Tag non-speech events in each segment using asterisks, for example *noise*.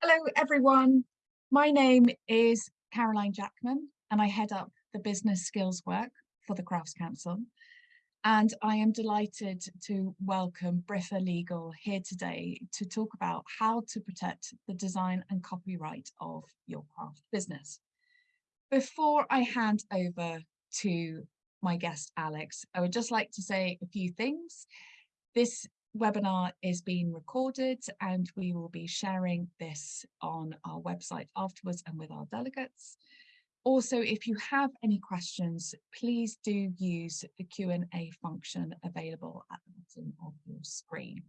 Hello everyone, my name is Caroline Jackman and I head up the business skills work for the Crafts Council and I am delighted to welcome Briffa Legal here today to talk about how to protect the design and copyright of your craft business. Before I hand over to my guest Alex, I would just like to say a few things. This webinar is being recorded and we will be sharing this on our website afterwards and with our delegates. Also, if you have any questions, please do use the Q&A function available at the bottom of your screen.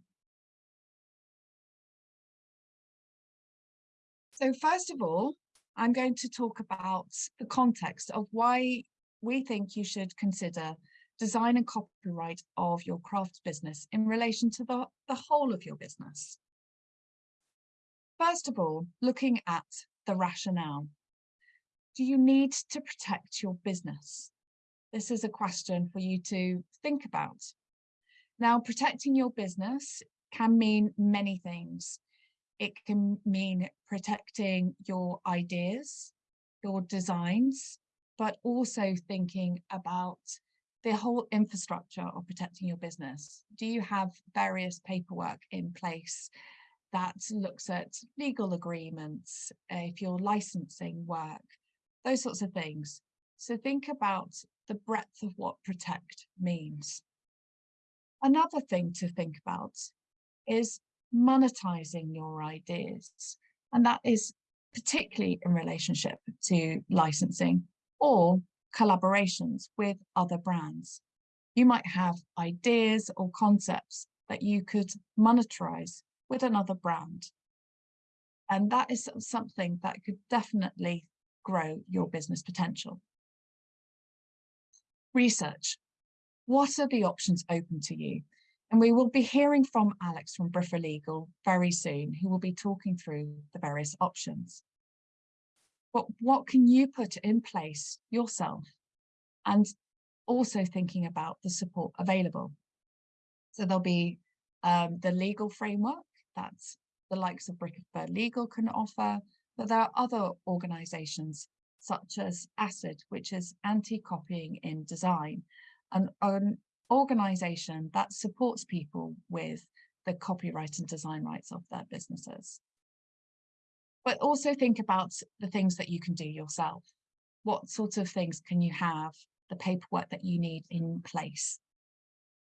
So first of all, I'm going to talk about the context of why we think you should consider design and copyright of your craft business in relation to the, the whole of your business. First of all, looking at the rationale. Do you need to protect your business? This is a question for you to think about. Now, protecting your business can mean many things. It can mean protecting your ideas, your designs, but also thinking about the whole infrastructure of protecting your business. Do you have various paperwork in place that looks at legal agreements, if you're licensing work, those sorts of things. So think about the breadth of what protect means. Another thing to think about is monetizing your ideas. And that is particularly in relationship to licensing or collaborations with other brands. You might have ideas or concepts that you could monetize with another brand. And that is something that could definitely grow your business potential. Research. What are the options open to you? And we will be hearing from Alex from Briffa Legal very soon, who will be talking through the various options but what can you put in place yourself and also thinking about the support available. So there'll be um, the legal framework that's the likes of Briffa Legal can offer, but there are other organisations such as ACID, which is anti-copying in design, an organisation that supports people with the copyright and design rights of their businesses but also think about the things that you can do yourself. What sorts of things can you have, the paperwork that you need in place?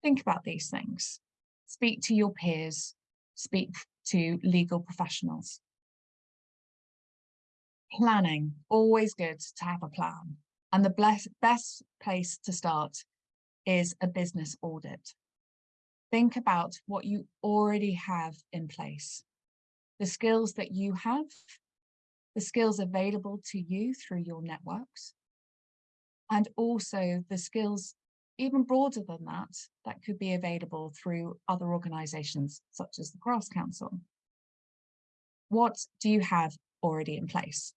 Think about these things. Speak to your peers, speak to legal professionals. Planning, always good to have a plan. And the best place to start is a business audit. Think about what you already have in place the skills that you have, the skills available to you through your networks, and also the skills even broader than that, that could be available through other organisations such as the Crafts Council. What do you have already in place?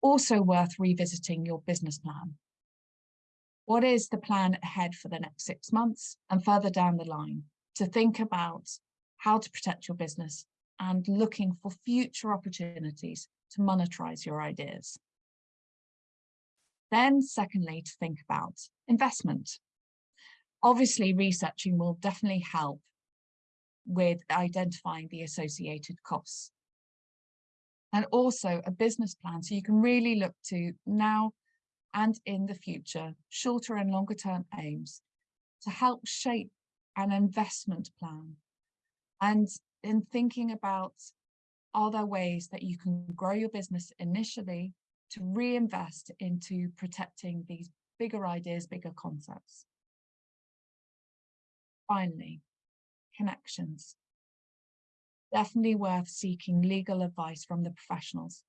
Also worth revisiting your business plan. What is the plan ahead for the next six months and further down the line to think about how to protect your business and looking for future opportunities to monetize your ideas. Then secondly, to think about investment. Obviously, researching will definitely help with identifying the associated costs. And also a business plan, so you can really look to now and in the future, shorter and longer term aims to help shape an investment plan and in thinking about are there ways that you can grow your business initially to reinvest into protecting these bigger ideas, bigger concepts. Finally, connections. Definitely worth seeking legal advice from the professionals.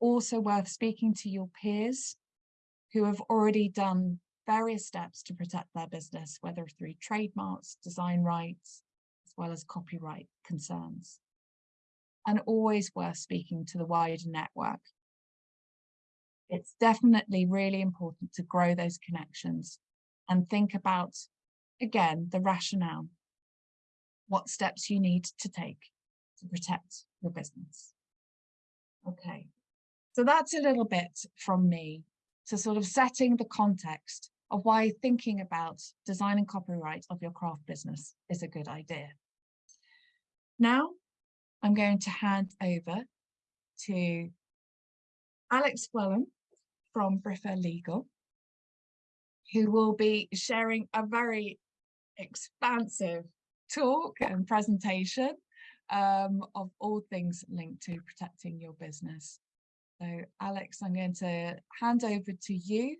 Also worth speaking to your peers who have already done various steps to protect their business, whether through trademarks, design rights, well as copyright concerns. And always worth speaking to the wider network. It's definitely really important to grow those connections and think about, again, the rationale, what steps you need to take to protect your business. Okay, so that's a little bit from me to sort of setting the context of why thinking about design and copyright of your craft business is a good idea. Now, I'm going to hand over to Alex Wellham from Briffa Legal, who will be sharing a very expansive talk and presentation um, of all things linked to protecting your business. So Alex, I'm going to hand over to you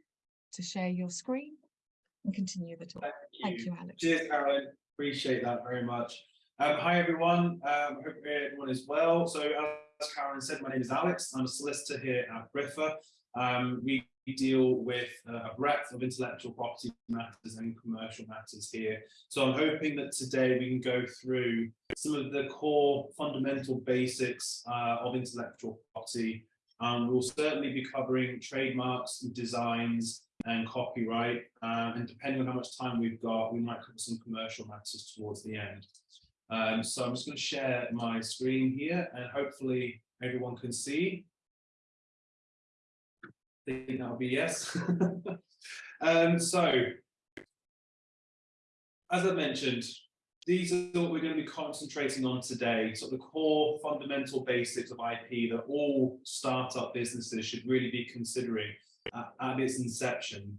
to share your screen and continue the talk. Thank you, Thank you Alex. Cheers, Carolyn. Appreciate that very much. Um, hi, everyone. Um, hope everyone is well. So as Karen said, my name is Alex. I'm a solicitor here at Briffa. Um, we deal with uh, a breadth of intellectual property matters and commercial matters here. So I'm hoping that today we can go through some of the core fundamental basics uh, of intellectual property. Um, we'll certainly be covering trademarks, and designs, and copyright. Uh, and depending on how much time we've got, we might cover some commercial matters towards the end. Um, so I'm just going to share my screen here and hopefully everyone can see think that'll be yes. *laughs* um, so, as I mentioned, these are what we're going to be concentrating on today. So the core fundamental basics of IP that all startup businesses should really be considering at, at its inception.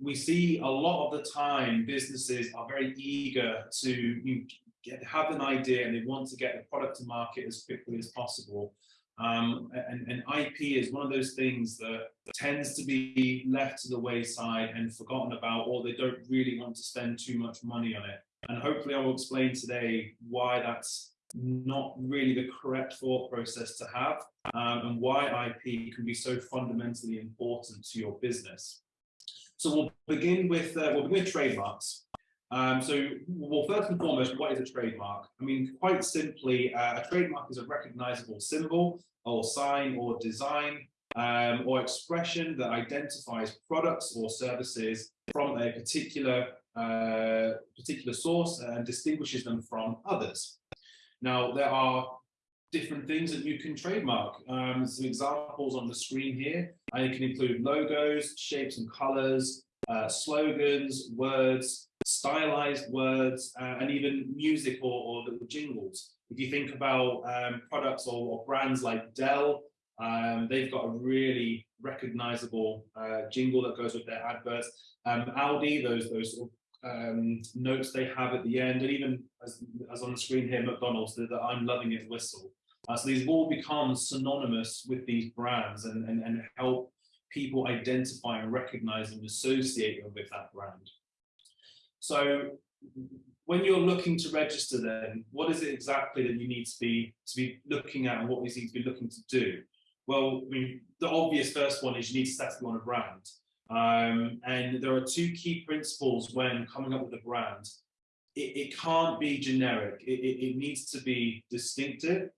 We see a lot of the time businesses are very eager to get, have an idea and they want to get the product to market as quickly as possible. Um, and, and, IP is one of those things that tends to be left to the wayside and forgotten about, or they don't really want to spend too much money on it. And hopefully I will explain today why that's not really the correct thought process to have um, and why IP can be so fundamentally important to your business. So we'll begin with, uh, we'll begin with trademarks. Um, so, well, first and foremost, what is a trademark? I mean, quite simply, uh, a trademark is a recognizable symbol or sign or design um, or expression that identifies products or services from a particular uh, particular source and distinguishes them from others. Now, there are different things that you can trademark. Um, some examples on the screen here. Uh, it can include logos, shapes and colors, uh, slogans, words, stylized words, uh, and even music or, or little jingles. If you think about um, products or, or, brands like Dell, um, they've got a really recognizable uh, jingle that goes with their adverts. Um, Audi, those those um, notes they have at the end, and even as, as on the screen here, McDonald's, the I'm loving it whistle. Uh, so these all become synonymous with these brands and, and, and help people identify and recognize and associate them with that brand. So when you're looking to register then, what is it exactly that you need to be to be looking at and what you need to be looking to do? Well, I mean, the obvious first one is you need to settle on a brand. Um, and there are two key principles when coming up with a brand. It, it can't be generic. It, it, it needs to be distinctive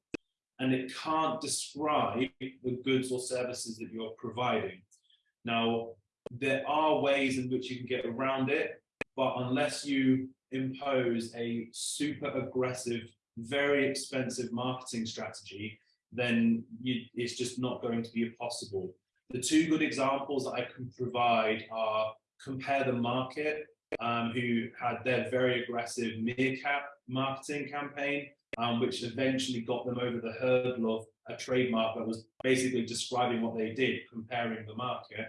and it can't describe the goods or services that you're providing. Now, there are ways in which you can get around it, but unless you impose a super aggressive, very expensive marketing strategy, then you, it's just not going to be possible. The two good examples that I can provide are Compare the Market, um, who had their very aggressive Meerkat marketing campaign, um, which eventually got them over the hurdle of a trademark that was basically describing what they did, comparing the market.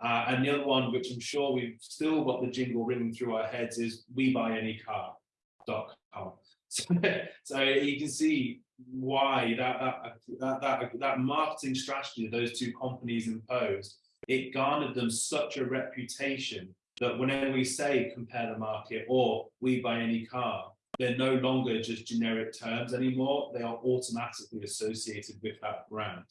Uh, and the other one, which I'm sure we've still got the jingle ringing through our heads, is we buy any. So, so you can see why that, that, that, that, that marketing strategy those two companies imposed, it garnered them such a reputation that whenever we say compare the market or we buy any car, they're no longer just generic terms anymore. They are automatically associated with that brand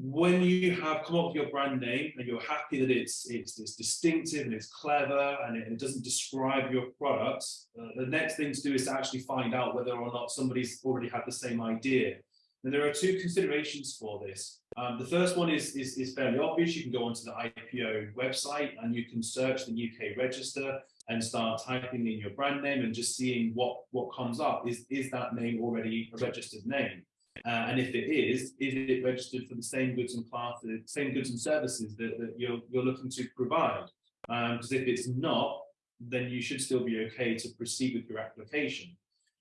when you have come up with your brand name and you're happy that it's it's, it's distinctive and it's clever and it, it doesn't describe your product, uh, the next thing to do is to actually find out whether or not somebody's already had the same idea. And there are two considerations for this. Um, the first one is, is, is fairly obvious. You can go onto the IPO website and you can search the UK register and start typing in your brand name and just seeing what what comes up. Is is that name already a registered name? Uh, and if it is, is it registered for the same goods and classes, same goods and services that, that you're you're looking to provide? Because if it's not, then you should still be okay to proceed with your application.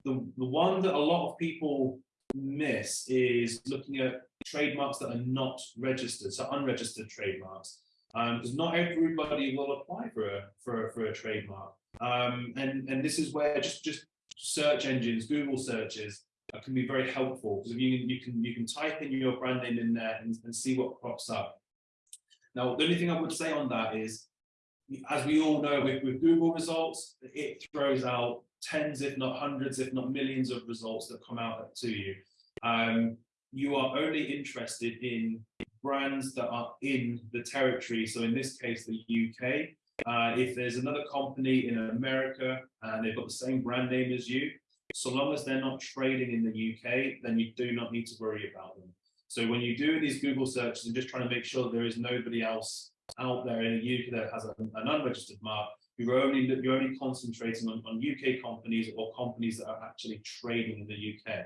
The, the one that a lot of people miss is looking at trademarks that are not registered, so unregistered trademarks because um, not everybody will apply for a for a, for a trademark. Um, and and this is where just just search engines, Google searches, uh, can be very helpful because you you can you can type in your brand name in there and, and see what pops up. Now, the only thing I would say on that is, as we all know, with, with Google results, it throws out tens, if not hundreds, if not millions of results that come out to you. Um, you are only interested in brands that are in the territory. So in this case, the UK. Uh, if there's another company in America and they've got the same brand name as you, so long as they're not trading in the UK, then you do not need to worry about them. So when you do these Google searches and just trying to make sure there is nobody else out there in the UK that has a, an unregistered mark, you're only you're only concentrating on, on UK companies or companies that are actually trading in the UK.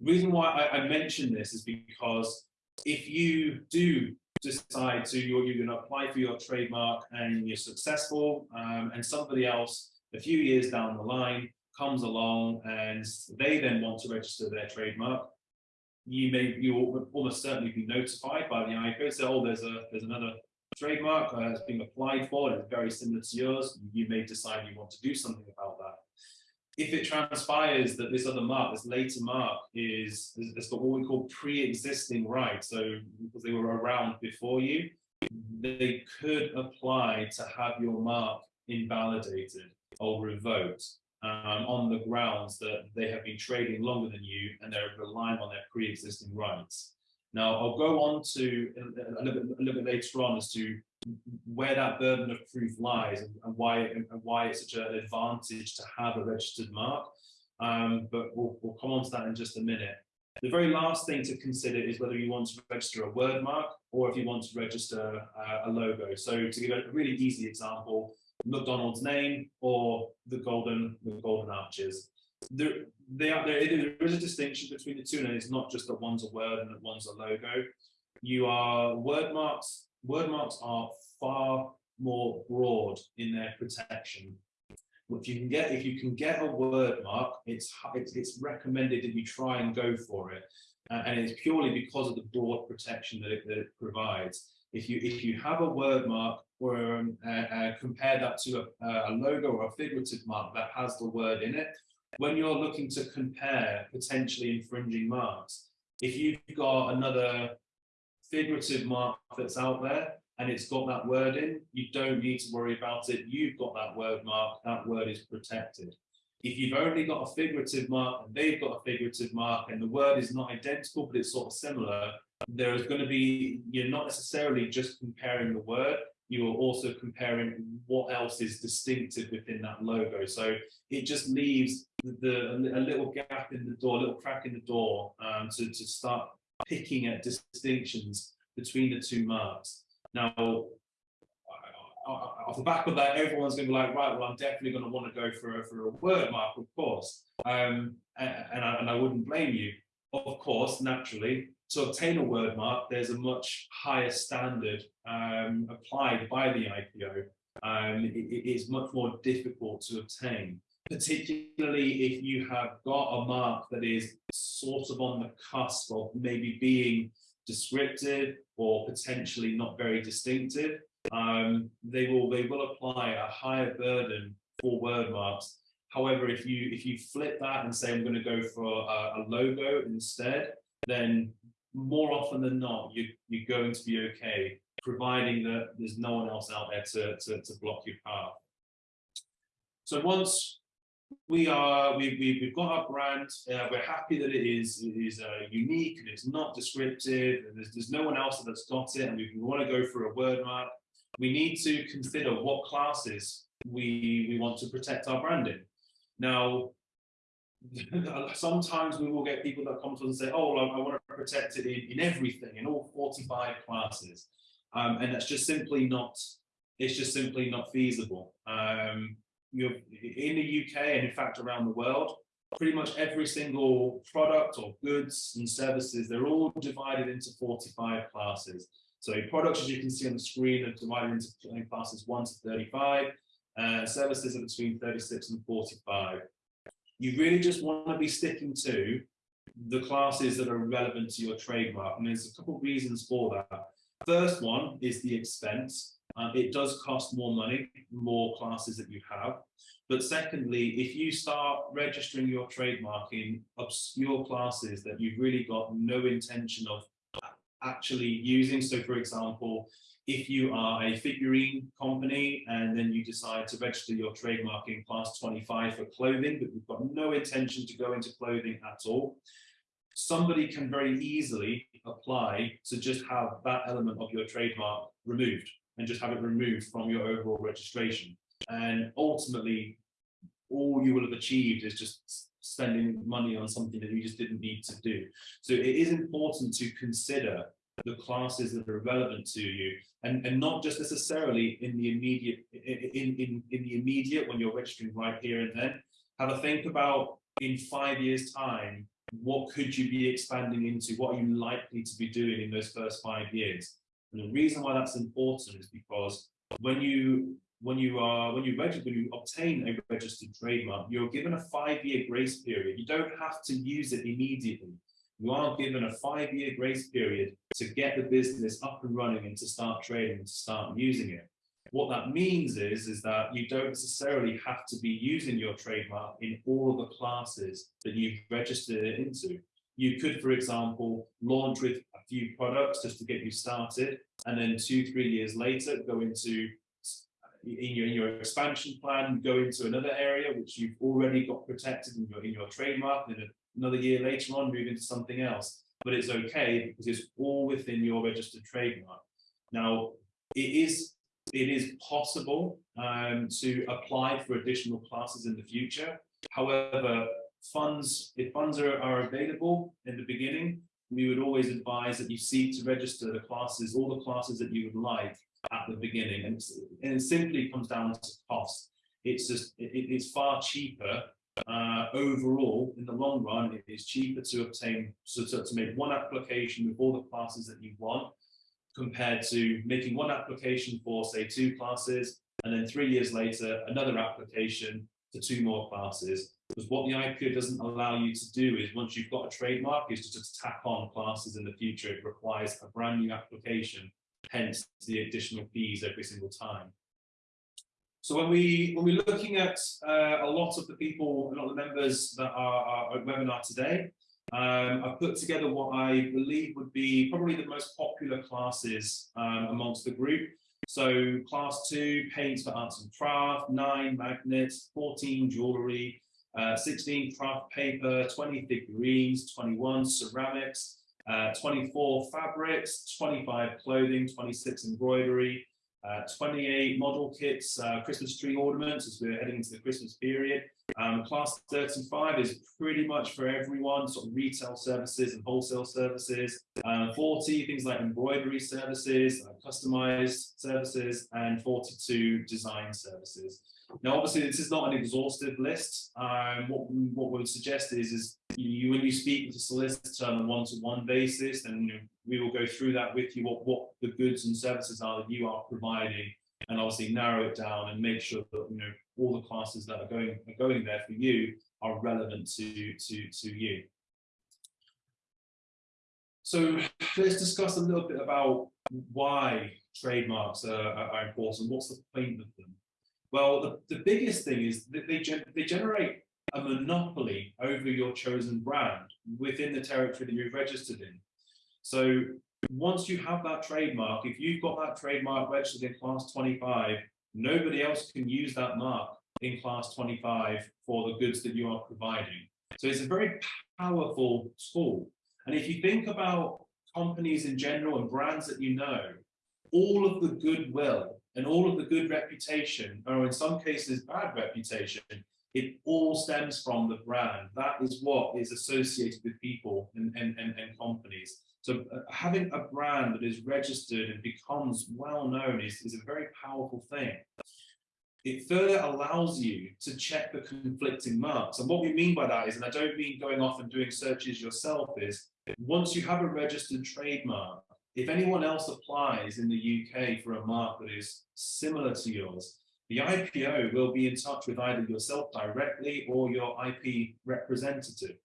The reason why I, I mention this is because if you do decide to you're, you're going to apply for your trademark and you're successful um, and somebody else a few years down the line comes along and they then want to register their trademark you may you almost certainly be notified by the IPO say oh there's a there's another trademark that's being applied for it's very similar to yours you may decide you want to do something about if it transpires that this other mark, this later mark, is has got what we call pre-existing rights, so because they were around before you, they could apply to have your mark invalidated or revoked um, on the grounds that they have been trading longer than you and they're relying on their pre-existing rights. Now, I'll go on to a, a, little bit, a little bit later on as to where that burden of proof lies and, and why and why it's such an advantage to have a registered mark. Um, but we'll, we'll come on to that in just a minute. The very last thing to consider is whether you want to register a word mark or if you want to register uh, a logo. So to give a really easy example, McDonald's name or the golden the golden arches. There, they are, there, there is a distinction between the two, and it's not just that one's a word and that one's a logo. You are word marks word marks are far more broad in their protection. If you can get if you can get a word mark, it's it's, it's recommended that you try and go for it, uh, and it's purely because of the broad protection that it, that it provides. If you if you have a word mark or um, uh, uh, compare that to a, a logo or a figurative mark that has the word in it, when you're looking to compare potentially infringing marks, if you've got another figurative mark that's out there and it's got that word in, you don't need to worry about it. You've got that word mark, that word is protected. If you've only got a figurative mark and they've got a figurative mark and the word is not identical, but it's sort of similar, there is going to be, you're not necessarily just comparing the word, you are also comparing what else is distinctive within that logo. So it just leaves the, the a little gap in the door, a little crack in the door um, to, to start picking at distinctions between the two marks. Now, off the back of that, everyone's going to be like, right, well, I'm definitely going to want to go for a, for a word mark, of course. Um, and, I, and I wouldn't blame you. Of course, naturally, to obtain a word mark, there's a much higher standard um, applied by the IPO. Um, it, it is much more difficult to obtain particularly if you have got a mark that is sort of on the cusp of maybe being descriptive or potentially not very distinctive, um, they will they will apply a higher burden for word marks. However, if you if you flip that and say I'm going to go for a, a logo instead, then more often than not you you're going to be okay, providing that there's no one else out there to to, to block your path. So once we are we, we we've got our brand uh, we're happy that it is it is uh, unique and it's not descriptive and there's, there's no one else that's got it and we, we want to go for a word mark. We need to consider what classes we we want to protect our branding now *laughs* sometimes we will get people that come to us and say oh I, I want to protect it in, in everything in all 45 classes. Um, and that's just simply not it's just simply not feasible. Um, you're in the UK and in fact around the world, pretty much every single product or goods and services, they're all divided into 45 classes. So products, as you can see on the screen, are divided into classes 1 to 35, uh, services are between 36 and 45. You really just want to be sticking to the classes that are relevant to your trademark. And there's a couple of reasons for that. First one is the expense. Um, it does cost more money, more classes that you have. But secondly, if you start registering your trademark in obscure classes that you've really got no intention of actually using, so for example, if you are a figurine company and then you decide to register your trademark in class 25 for clothing, but you've got no intention to go into clothing at all, somebody can very easily apply to just have that element of your trademark removed and just have it removed from your overall registration. And ultimately, all you will have achieved is just spending money on something that you just didn't need to do. So it is important to consider the classes that are relevant to you and, and not just necessarily in the immediate in, in, in the immediate when you're registering right here and then. Have a think about in five years time, what could you be expanding into? What are you likely to be doing in those first five years? And the reason why that's important is because when you when you are when you register when you obtain a registered trademark, you're given a five-year grace period. You don't have to use it immediately. You are given a five-year grace period to get the business up and running and to start trading and to start using it. What that means is, is that you don't necessarily have to be using your trademark in all of the classes that you've registered it into. You could, for example, launch with few products just to get you started, and then two, three years later, go into in your, in your expansion plan, go into another area which you've already got protected in your, in your trademark, and another year later on move into something else. But it's okay because it's all within your registered trademark. Now, it is it is possible um, to apply for additional classes in the future. However, funds, if funds are, are available in the beginning, we would always advise that you seek to register the classes, all the classes that you would like at the beginning. And, and it simply comes down to cost. It's just, it, it's far cheaper uh, overall, in the long run, it is cheaper to obtain, so to, to make one application with all the classes that you want compared to making one application for say two classes and then three years later another application to two more classes because what the IPO doesn't allow you to do is once you've got a trademark is to just tack on classes in the future it requires a brand new application hence the additional fees every single time so when we when we're looking at uh, a lot of the people a lot of the members that are, are at webinar today um, I've put together what I believe would be probably the most popular classes um, amongst the group. So class two, paints for arts and craft, nine, magnets, 14, jewellery, uh, 16, craft paper, 20, figurines, 21, ceramics, uh, 24, fabrics, 25, clothing, 26, embroidery, uh, 28 model kits, uh, Christmas tree ornaments as we're heading into the Christmas period, um, class 35 is pretty much for everyone, sort of retail services and wholesale services. Uh, 40, things like embroidery services, uh, customized services, and 42 design services. Now, obviously, this is not an exhaustive list. Um, what, what we would suggest is, is you, when you speak with a solicitor on a one-to-one -one basis, then you know, we will go through that with you, what, what the goods and services are that you are providing, and obviously narrow it down and make sure that you know all the classes that are going are going there for you are relevant to to to you. So let's discuss a little bit about why trademarks are, are important. What's the point of them? Well, the, the biggest thing is that they, they generate a monopoly over your chosen brand within the territory that you've registered in. So once you have that trademark, if you've got that trademark registered in class 25, nobody else can use that mark in class 25 for the goods that you are providing. So it's a very powerful tool. And if you think about companies in general and brands that you know, all of the goodwill and all of the good reputation, or in some cases bad reputation, it all stems from the brand. That is what is associated with people and, and, and, and companies. So uh, having a brand that is registered and becomes well known is, is a very powerful thing. It further allows you to check the conflicting marks. And what we mean by that is, and I don't mean going off and doing searches yourself, is once you have a registered trademark, if anyone else applies in the UK for a mark that is similar to yours, the IPO will be in touch with either yourself directly or your IP representative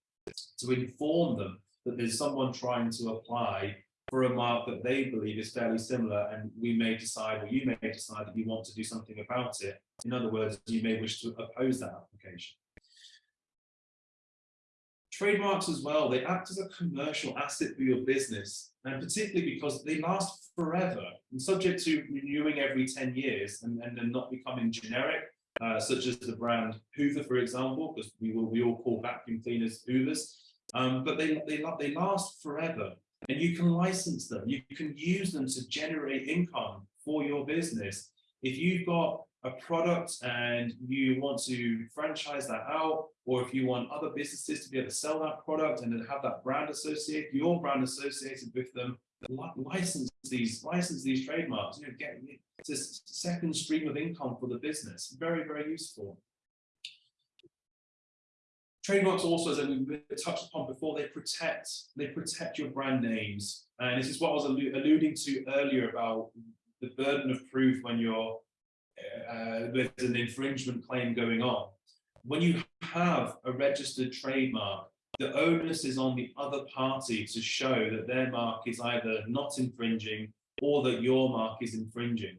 to inform them that there's someone trying to apply for a mark that they believe is fairly similar and we may decide or you may decide that you want to do something about it. In other words, you may wish to oppose that application. Trademarks as well, they act as a commercial asset for your business, and particularly because they last forever and subject to renewing every 10 years and, and then not becoming generic, uh, such as the brand Hoover, for example, because we will we all call vacuum cleaners Hoovers. Um, but they, they, they last forever and you can license them. You can use them to generate income for your business. If you've got a product and you want to franchise that out, or if you want other businesses to be able to sell that product and then have that brand associated, your brand associated with them, license these, license these trademarks, you know, get this second stream of income for the business. Very, very useful. Trademarks also, as we touched upon before, they protect they protect your brand names, and this is what I was alluding to earlier about the burden of proof when you're uh, there's an infringement claim going on. When you have a registered trademark, the onus is on the other party to show that their mark is either not infringing or that your mark is infringing.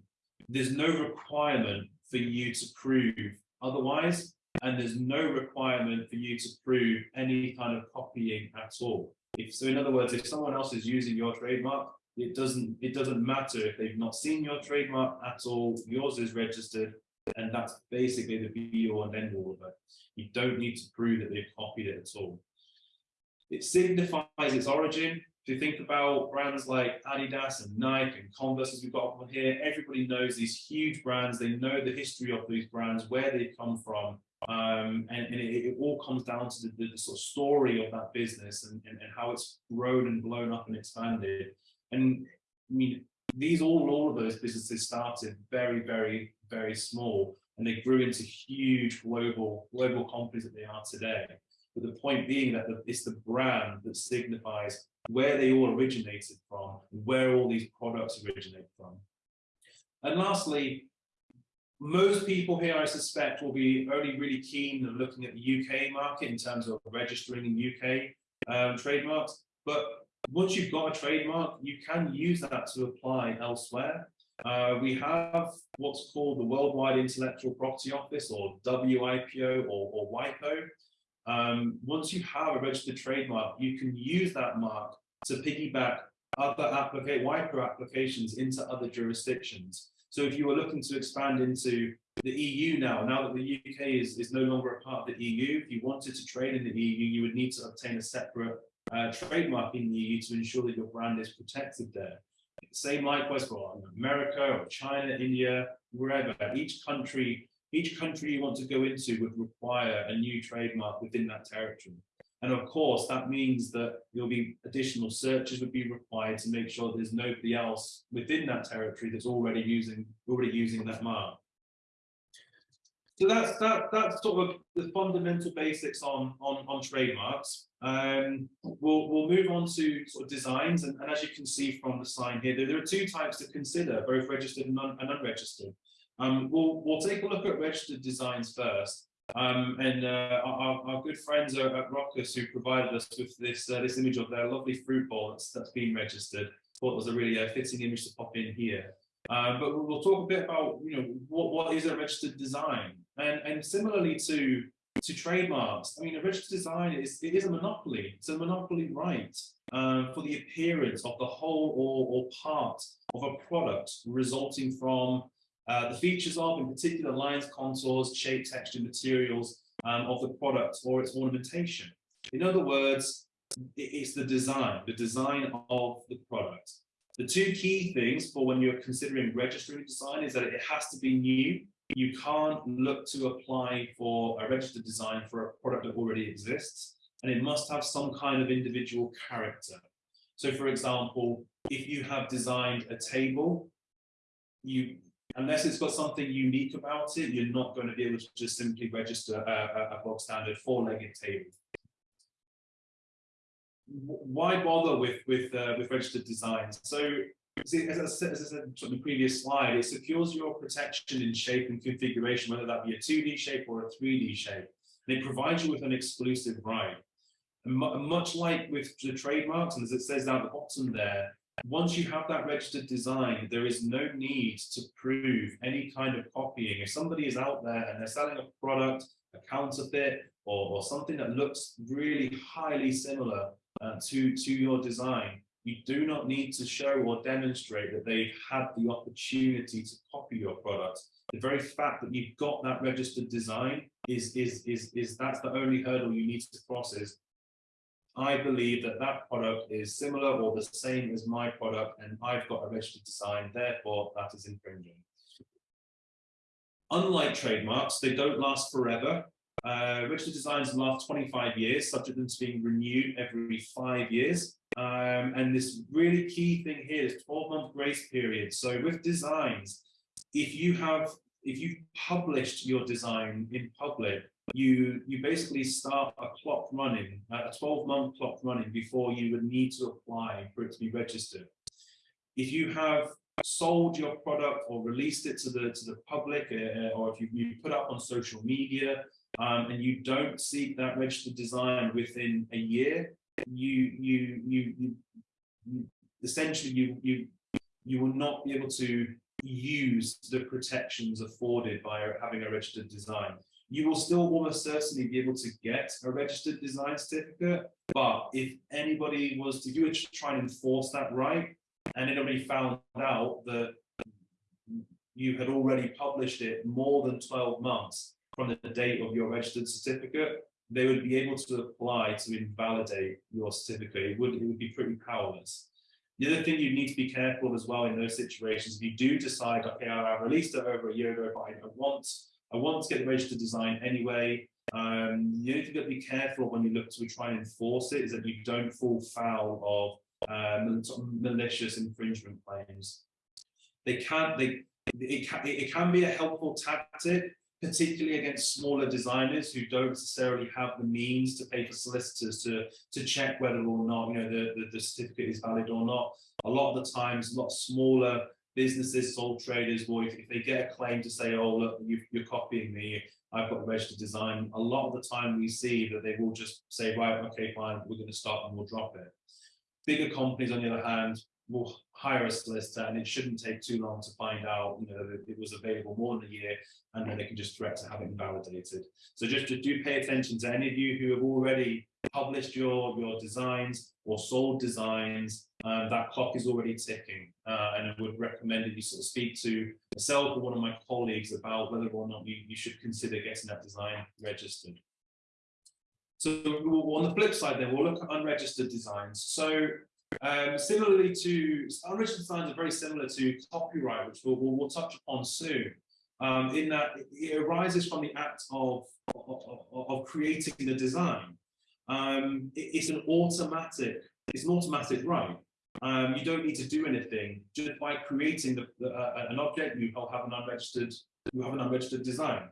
There's no requirement for you to prove otherwise and there's no requirement for you to prove any kind of copying at all. If, so in other words, if someone else is using your trademark, it doesn't it doesn't matter if they've not seen your trademark at all, yours is registered, and that's basically the be all and end all of it. You don't need to prove that they've copied it at all. It signifies its origin. If you think about brands like Adidas and Nike and Converse, as we've got up here, everybody knows these huge brands. They know the history of these brands, where they've come from, um, and, and it, it, all comes down to the, the, sort of story of that business and, and, and, how it's grown and blown up and expanded. And I mean, these all, all of those businesses started very, very, very small, and they grew into huge global, global companies that they are today. But the point being that the, it's the brand that signifies where they all originated from, where all these products originate from. And lastly, most people here, I suspect, will be only really keen on looking at the UK market in terms of registering in UK um, trademarks. But once you've got a trademark, you can use that to apply elsewhere. Uh, we have what's called the Worldwide Intellectual Property Office, or WIPO, or, or WIPO. Um, once you have a registered trademark, you can use that mark to piggyback other applica WIPO applications into other jurisdictions. So if you were looking to expand into the EU now, now that the UK is, is no longer a part of the EU, if you wanted to trade in the EU, you would need to obtain a separate uh, trademark in the EU to ensure that your brand is protected there. Same likewise for America or China, India, wherever. Each country, each country you want to go into would require a new trademark within that territory. And of course, that means that there'll be additional searches would be required to make sure there's nobody else within that territory that's already using already using that mark. So that's that that's sort of the fundamental basics on on, on trademarks. Um, we'll we'll move on to sort of designs, and, and as you can see from the sign here, there, there are two types to consider, both registered and, un, and unregistered. Um, we'll we'll take a look at registered designs first. Um, and uh, our, our, good friends at, Rockus who provided us with this uh, this image of their lovely fruit bowl that's, that's been registered. Thought it was a really uh, fitting image to pop in here. Uh, but we'll talk a bit about you know what, what is a registered design, and and similarly to to trademarks. I mean, a registered design is it is a monopoly. It's a monopoly right uh, for the appearance of the whole or, or part of a product resulting from uh, the features of, in particular, lines, contours, shape, texture, materials um, of the product or its ornamentation. In other words, it's the design, the design of the product. The two key things for when you're considering registering design is that it has to be new you can't look to apply for a registered design for a product that already exists, and it must have some kind of individual character. So for example, if you have designed a table, you unless it's got something unique about it, you're not going to be able to just simply register a, a, bog standard four-legged table. Why bother with with uh, with registered designs? So See, as I said, as I said on the previous slide, it secures your protection in shape and configuration, whether that be a 2D shape or a 3D shape. And it provides you with an exclusive right. And much like with the trademarks, and as it says down at the bottom there, once you have that registered design, there is no need to prove any kind of copying. If somebody is out there and they're selling a product, a counterfeit, or, or something that looks really highly similar uh, to, to your design, you do not need to show or demonstrate that they've had the opportunity to copy your product. The very fact that you've got that registered design is, is, is, is that's the only hurdle you need to cross is I believe that that product is similar or the same as my product and I've got a registered design, therefore that is infringing. Unlike trademarks, they don't last forever. Uh, registered designs last 25 years, subject to them to being renewed every five years. Um, and this really key thing here is 12 month grace period. So with designs, if you have, if you've published your design in public, you you basically start a clock running, a 12 month clock running before you would need to apply for it to be registered. If you have sold your product or released it to the to the public, uh, or if you, you put up on social media um, and you don't seek that registered design within a year, you you you, you essentially you you you will not be able to use the protections afforded by having a registered design. You will still almost certainly be able to get a registered design certificate, but if anybody was to, try and enforce that right, and anybody found out that you had already published it more than 12 months from the date of your registered certificate, they would be able to apply to invalidate your certificate. It would, it would be pretty powerless. The other thing you need to be careful of as well in those situations, if you do decide, okay, I released it over a year ago, but I want, I want to get the registered design anyway, um, you need to be careful when you look to try and enforce it, is that you don't fall foul of um, malicious infringement claims. They can't, they, it can, it can be a helpful tactic, particularly against smaller designers who don't necessarily have the means to pay for solicitors to to check whether or not you know the, the, the certificate is valid or not. A lot of the times, a lot smaller businesses, sole traders, will if, if they get a claim to say, oh look, you, you're copying me, I've got registered design. A lot of the time, we see that they will just say, right, okay, fine, we're going to stop and we'll drop it. Bigger companies, on the other hand, will hire a solicitor and it shouldn't take too long to find out you know that it was available more than a year and then they can just threat to have it invalidated. So just to do pay attention to any of you who have already published your your designs or sold designs um, that clock is already ticking. Uh, and I would recommend that you sort of speak to myself or one of my colleagues about whether or not you, you should consider getting that design registered. So on the flip side then we'll look at unregistered designs. So um, similarly to unregistered designs are very similar to copyright, which we'll, we'll, we'll touch upon soon. Um, in that it arises from the act of, of, of creating the design. Um, it, it's an automatic, it's an automatic right. Um, you don't need to do anything just by creating the, the, uh, an object. You have an unregistered, you have an unregistered design.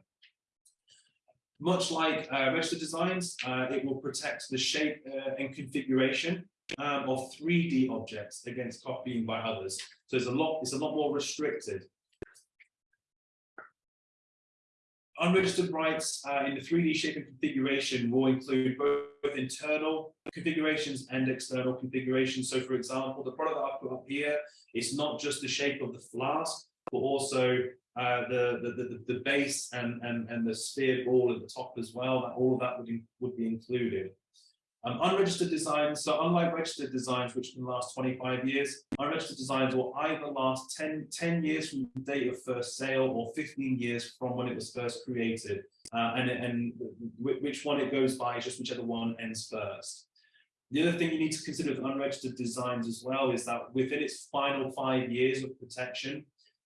Much like uh, registered designs, uh, it will protect the shape uh, and configuration um, of 3D objects against copying by others. So it's a lot, it's a lot more restricted. Unregistered rights uh, in the 3D shape and configuration will include both internal configurations and external configurations. So for example, the product that I've put up here, it's not just the shape of the flask, but also uh, the, the, the, the base and, and, and the sphere ball at the top as well, all of that would, would be included. Um, unregistered designs, so unlike registered designs, which can last 25 years, unregistered designs will either last 10, 10 years from the date of first sale or 15 years from when it was first created. Uh, and, and which one it goes by is just whichever one ends first. The other thing you need to consider with unregistered designs as well is that within its final five years of protection,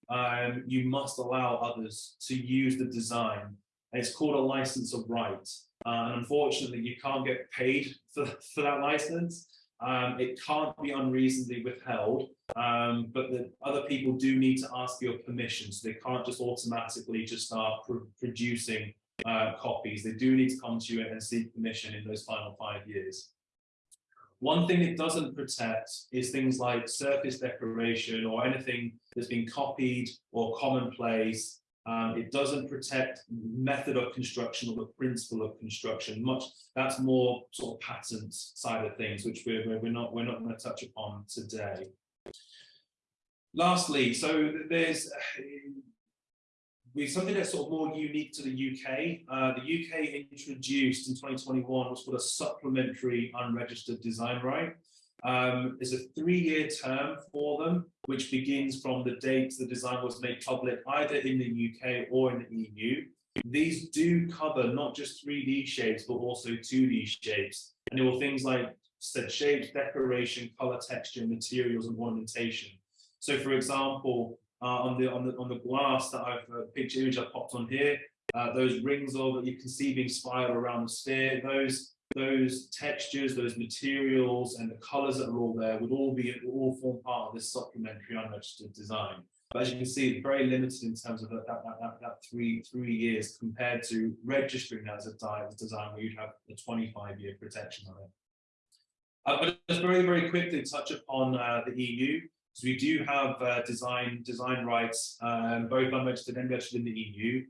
um, you must allow others to use the design. It's called a license of right. Uh, and unfortunately, you can't get paid for, for that license. Um, it can't be unreasonably withheld, um, but the other people do need to ask your permission. So they can't just automatically just start pr producing uh, copies. They do need to come to you and seek permission in those final five years. One thing it doesn't protect is things like surface decoration or anything that's been copied or commonplace. Um, it doesn't protect method of construction or the principle of construction. Much that's more sort of patent side of things, which we're we're not we're not going to touch upon today. Lastly, so there's *sighs* something that's sort of more unique to the UK. Uh, the UK introduced in 2021 what's called a supplementary unregistered design right. Um, there's a three-year term for them, which begins from the date the design was made public, either in the UK or in the EU. These do cover not just 3D shapes, but also 2D shapes. And there were things like said shapes, decoration, color texture, materials, and ornamentation. So for example, uh, on the on the on the glass that I've uh, picture image I popped on here. Uh, those rings of that you can see being spiraled around the sphere. Those those textures, those materials, and the colours that are all there would all be all form part of this supplementary unregistered design. But as you can see, very limited in terms of that that, that, that three three years compared to registering that as a design where you'd have a 25 year protection on it. Uh, but just very very quickly touch upon uh, the EU. So we do have uh, design design rights, um, both unregistered and registered in the EU.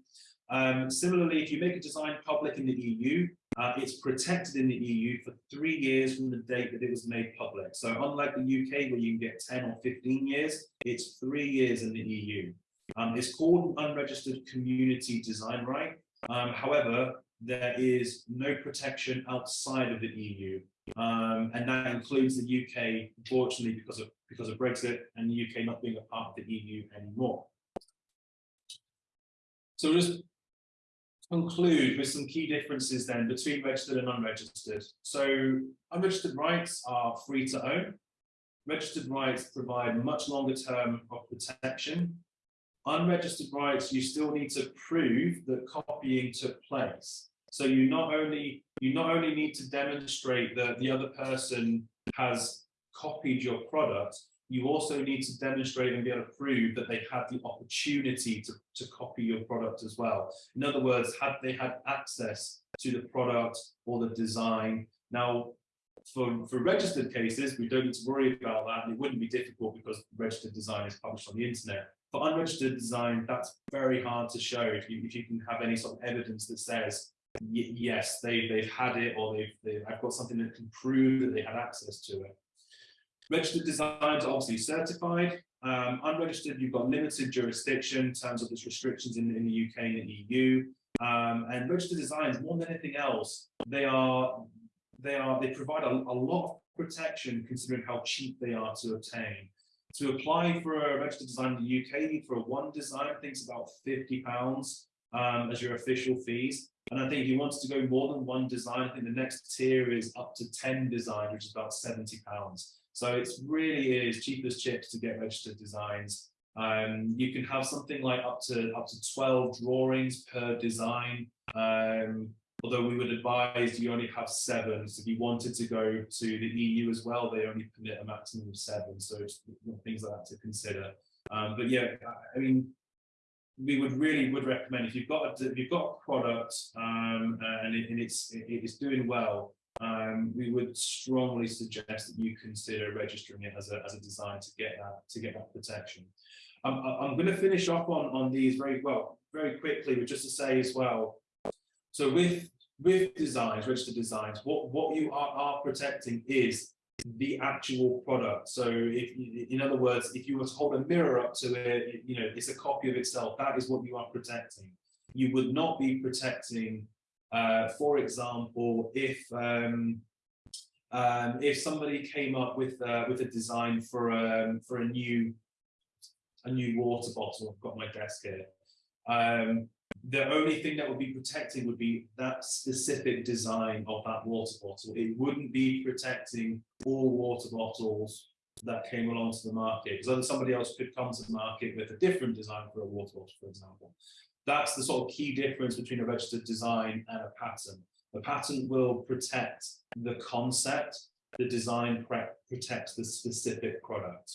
Um, similarly, if you make a design public in the EU, uh, it's protected in the EU for three years from the date that it was made public. So unlike the UK where you can get 10 or 15 years, it's three years in the EU. Um, it's called an unregistered community design right. Um, however, there is no protection outside of the EU. Um, and that includes the UK, unfortunately, because of because of Brexit and the UK not being a part of the EU anymore. So just conclude with some key differences then between registered and unregistered. So unregistered rights are free to own. Registered rights provide much longer term of protection. Unregistered rights, you still need to prove that copying took place. So you not only you not only need to demonstrate that the other person has copied your product, you also need to demonstrate and be able to prove that they had the opportunity to, to copy your product as well. In other words, had they had access to the product or the design. Now, for, for registered cases, we don't need to worry about that. It wouldn't be difficult because registered design is published on the internet. For unregistered design, that's very hard to show if you, if you can have any sort of evidence that says yes, they, they've had it or they've, they've, I've got something that can prove that they had access to it. Registered designs are obviously certified. Um, unregistered, you've got limited jurisdiction in terms of its restrictions in, in the UK and the EU. Um, and registered designs, more than anything else, they are they are they provide a, a lot of protection considering how cheap they are to obtain. To apply for a registered design in the UK for one design, I think it's about 50 pounds um, as your official fees. And I think if you wanted to go more than one design, I think the next tier is up to 10 designs, which is about 70 pounds. So it's really is cheap as chips to get registered designs. Um, you can have something like up to up to 12 drawings per design. Um, although we would advise you only have seven. So if you wanted to go to the EU as well, they only permit a maximum of seven. So things like that to consider. Um, but yeah, I mean, we would really would recommend if you've got a, if you've got a product um, and, it, and it's it, it's doing well, um, we would strongly suggest that you consider registering it as a, as a design to get that to get that protection. Um, I'm going to finish off on on these very well very quickly, but just to say as well. So with with designs, registered designs, what what you are, are protecting is the actual product. So if in other words, if you were to hold a mirror up to it, you know, it's a copy of itself. That is what you are protecting. You would not be protecting uh, for example, if um, um, if somebody came up with uh, with a design for um, for a new a new water bottle, I've got my desk here. Um, the only thing that would be protecting would be that specific design of that water bottle. It wouldn't be protecting all water bottles that came along to the market. Because other somebody else could come to the market with a different design for a water bottle, for example. That's the sort of key difference between a registered design and a patent. The patent will protect the concept, the design protects the specific product.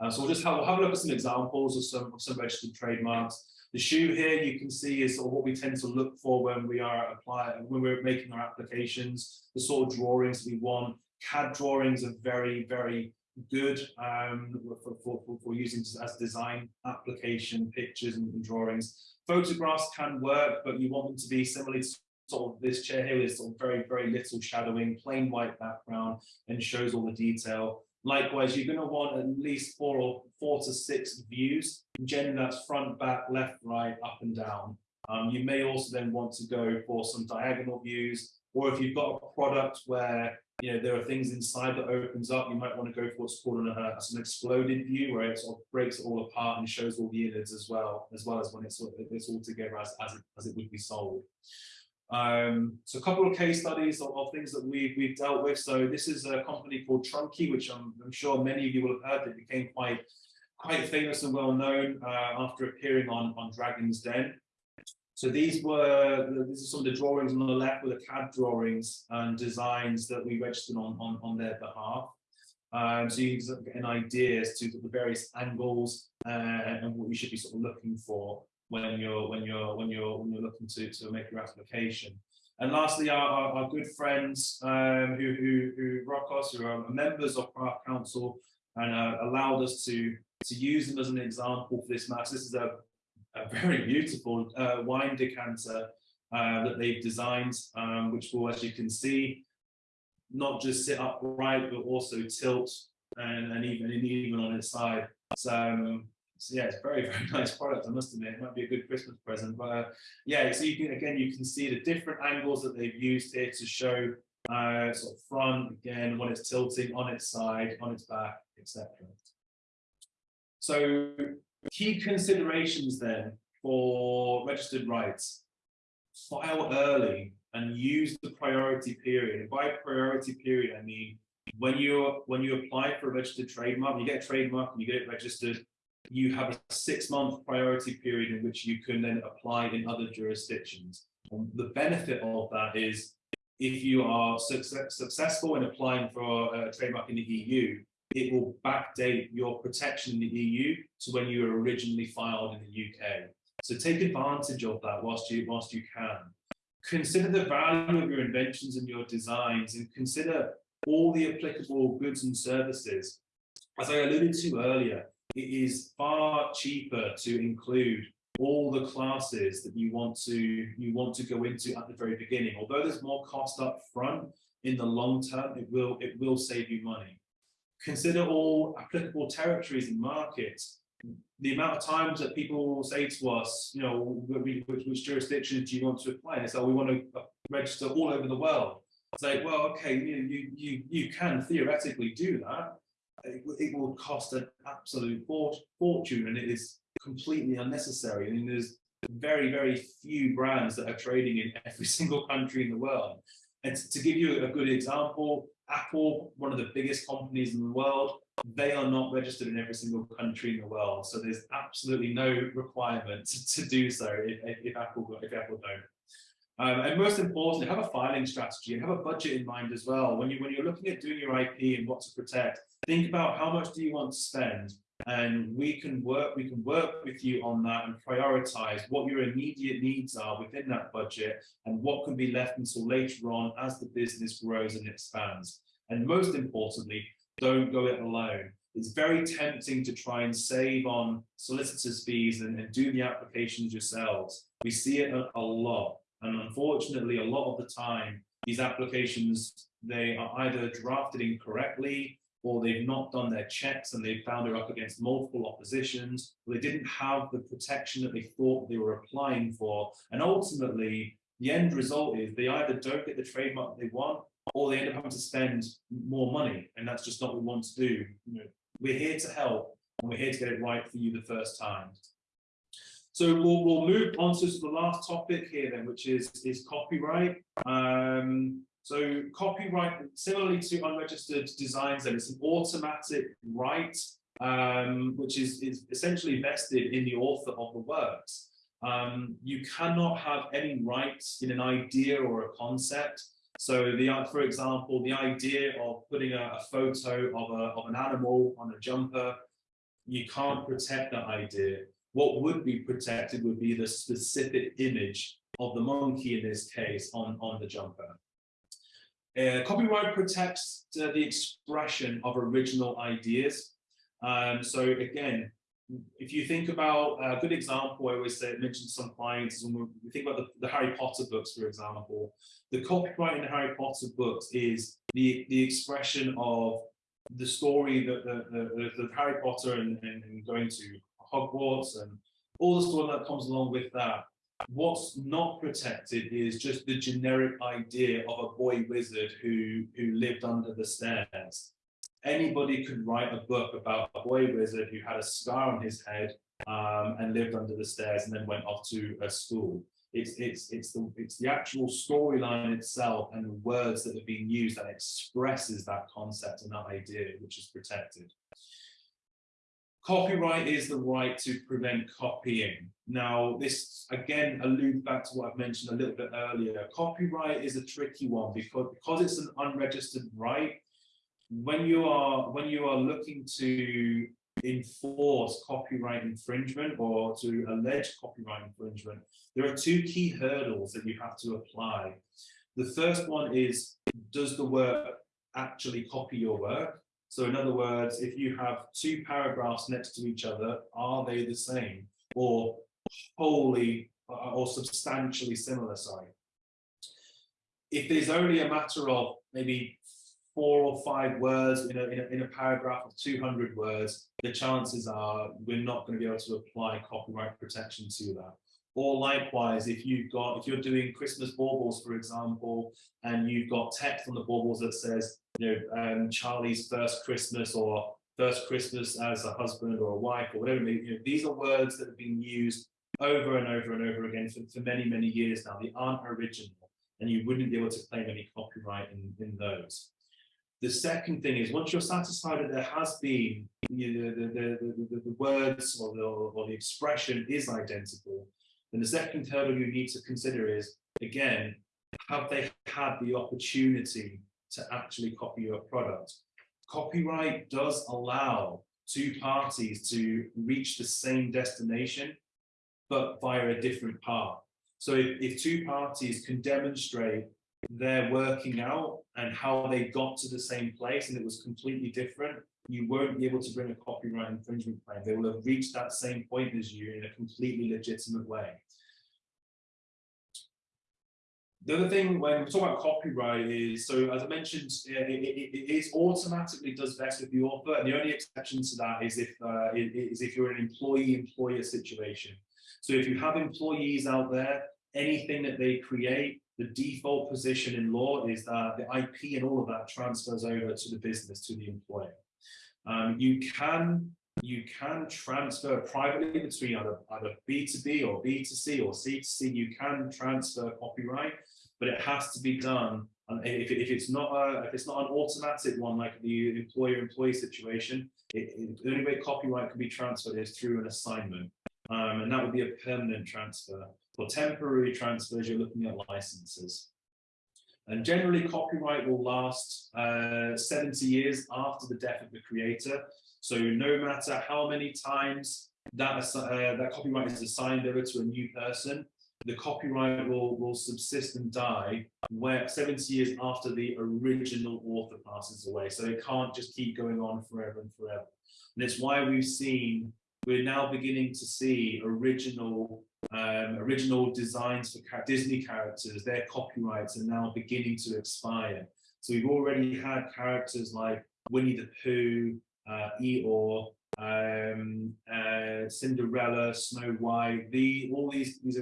Uh, so we'll just have, we'll have a look at some examples of some, of some registered trademarks. The shoe here you can see is sort of what we tend to look for when we are applying, when we're making our applications, the sort of drawings we want. CAD drawings are very, very good um, for, for, for, using as design application pictures and, and, drawings. Photographs can work, but you want them to be similarly sort of this chair here is sort of very, very little shadowing, plain white background, and shows all the detail. Likewise, you're going to want at least four or four to six views. Generally, that's front, back, left, right, up and down. Um, you may also then want to go for some diagonal views, or if you've got a product where you know there are things inside that opens up, you might want to go for what's called an, uh, an exploded view, where it sort of breaks it all apart and shows all the innards as well, as well as when it's, it's all together as, as, it, as it would be sold. Um, so a couple of case studies of, of, things that we've, we've dealt with. So this is a company called Trunki, which I'm, I'm sure many of you will have heard. It became quite quite famous and well known uh, after appearing on, on Dragon's Den. So these were, these are some of the drawings on the left were the CAD drawings and designs that we registered on, on, on their behalf. Um, so you can get an idea as to the various angles uh, and what you should be sort of looking for when you're when you're when you're when you're looking to to make your application. And lastly, our, our, our good friends um, who, who who rock us, who are members of our council, and uh, allowed us to to use them as an example for this match. This is a, a very beautiful uh, wine decanter uh, that they've designed, um, which will, as you can see, not just sit upright, but also tilt and, and even and even on its side. So um, so yeah, it's very, *laughs* very nice product, I must admit. It might be a good Christmas present. But uh, yeah, so you can, again, you can see the different angles that they've used here to show uh, sort of front, again, when it's tilting on its side, on its back, etc. So key considerations then for registered rights. File early and use the priority period. And by priority period, I mean when you when you apply for a registered trademark, you get a trademark and you get it registered, you have a six month priority period in which you can then apply in other jurisdictions. And the benefit of that is if you are success, successful in applying for a trademark in the EU, it will backdate your protection in the EU to when you were originally filed in the UK. So take advantage of that whilst you whilst you can. Consider the value of your inventions and your designs and consider all the applicable goods and services. As I alluded to earlier, it is far cheaper to include all the classes that you want to you want to go into at the very beginning. Although there's more cost up front, in the long term, it will it will save you money. Consider all applicable territories and markets. The amount of times that people say to us, you know, which, which jurisdictions do you want to apply? And say, oh, we want to uh, register all over the world. Say, well, okay, you, you, you, you can theoretically do that, it, it will cost an absolute fortune and it is completely unnecessary. I mean, there's very, very few brands that are trading in every *laughs* single country in the world. And to give you a good example, Apple, one of the biggest companies in the world, they are not registered in every single country in the world. So there's absolutely no requirement to, do so if, if, Apple if Apple don't. Um, and most importantly, have a filing strategy and have a budget in mind as well. When you when you're looking at doing your IP and what to protect, think about how much do you want to spend, and we can work we can work with you on that and prioritize what your immediate needs are within that budget and what can be left until later on as the business grows and expands. And most importantly, don't go it alone. It's very tempting to try and save on solicitors fees and, and do the applications yourselves. We see it a, a lot. And unfortunately, a lot of the time, these applications, they are either drafted incorrectly or they've not done their checks and they've found they're up against multiple oppositions, or they didn't have the protection that they thought they were applying for. And ultimately, the end result is they either don't get the trademark they want, or they end up having to spend more money. And that's just not what we want to do. You know, we're here to help, and we're here to get it right for you the first time. So we'll, we'll move on to the last topic here then, which is, is copyright. Um, So copyright, similarly to unregistered designs, then it's an automatic right, um, which is, is essentially vested in the author of the works. Um, you cannot have any rights in an idea or a concept. So the, for example, the idea of putting a, a photo of, a, of an animal on a jumper, you can't protect that idea. What would be protected would be the specific image of the monkey in this case on, on the jumper. Uh, copyright protects uh, the expression of original ideas. Um, so again, if you think about a good example, I always say, mention some clients, when we think about the, the, Harry Potter books, for example, the copyright in the Harry Potter books is the, the expression of the story that the, the, the Harry Potter and, and, and going to Hogwarts and all the story that comes along with that What's not protected is just the generic idea of a boy wizard who, who lived under the stairs. Anybody could write a book about a boy wizard who had a scar on his head um, and lived under the stairs and then went off to a school. It's, it's, it's, the, it's the actual storyline itself and the words that are being used that expresses that concept and that idea, which is protected. Copyright is the right to prevent copying. Now, this again alludes back to what I've mentioned a little bit earlier. Copyright is a tricky one because, because it's an unregistered right. When you are when you are looking to enforce copyright infringement or to allege copyright infringement, there are two key hurdles that you have to apply. The first one is, does the work actually copy your work? So in other words, if you have two paragraphs next to each other, are they the same or wholly uh, or substantially similar, sorry. If there's only a matter of maybe four or five words in a, in a, in a paragraph of 200 words, the chances are we're not going to be able to apply copyright protection to that. Or likewise, if you've got, if you're doing Christmas baubles, for example, and you've got text on the baubles that says, you know, um, Charlie's first Christmas or first Christmas as a husband or a wife or whatever, you know, these are words that have been used over and over and over again for, for many, many years now. They aren't original and you wouldn't be able to claim any copyright in, in those. The second thing is once you're satisfied that there has been you know, the, the, the, the, words or the, or the expression is identical, then the second hurdle you need to consider is, again, have they had the opportunity to actually copy your product? Copyright does allow two parties to reach the same destination, but via a different path. So if, if two parties can demonstrate their working out and how they got to the same place and it was completely different, you won't be able to bring a copyright infringement claim. They will have reached that same point as you in a completely legitimate way. The other thing when we talk about copyright is, so as I mentioned, it, it, it is automatically does best with the author, and the only exception to that is if uh, is if you're an employee-employer situation. So if you have employees out there, anything that they create, the default position in law is that the IP and all of that transfers over to the business, to the employer. Um, you can you can transfer privately between either, either B2B or B2C or C2C, you can transfer copyright, but it has to be done. And if, if it's not a, if it's not an automatic one like the employer-employee situation, it, it, the only way copyright can be transferred is through an assignment, um, and that would be a permanent transfer. For temporary transfers, you're looking at licenses. And generally, copyright will last uh, 70 years after the death of the creator. So no matter how many times that, uh, that copyright is assigned over to a new person, the copyright will, will subsist and die where 70 years after the original author passes away. So it can't just keep going on forever and forever. And it's why we've seen, we're now beginning to see original um, original designs for Disney characters, their copyrights are now beginning to expire. So we've already had characters like Winnie the Pooh, uh, Eeyore, um, uh, Cinderella, Snow White, the, all these, these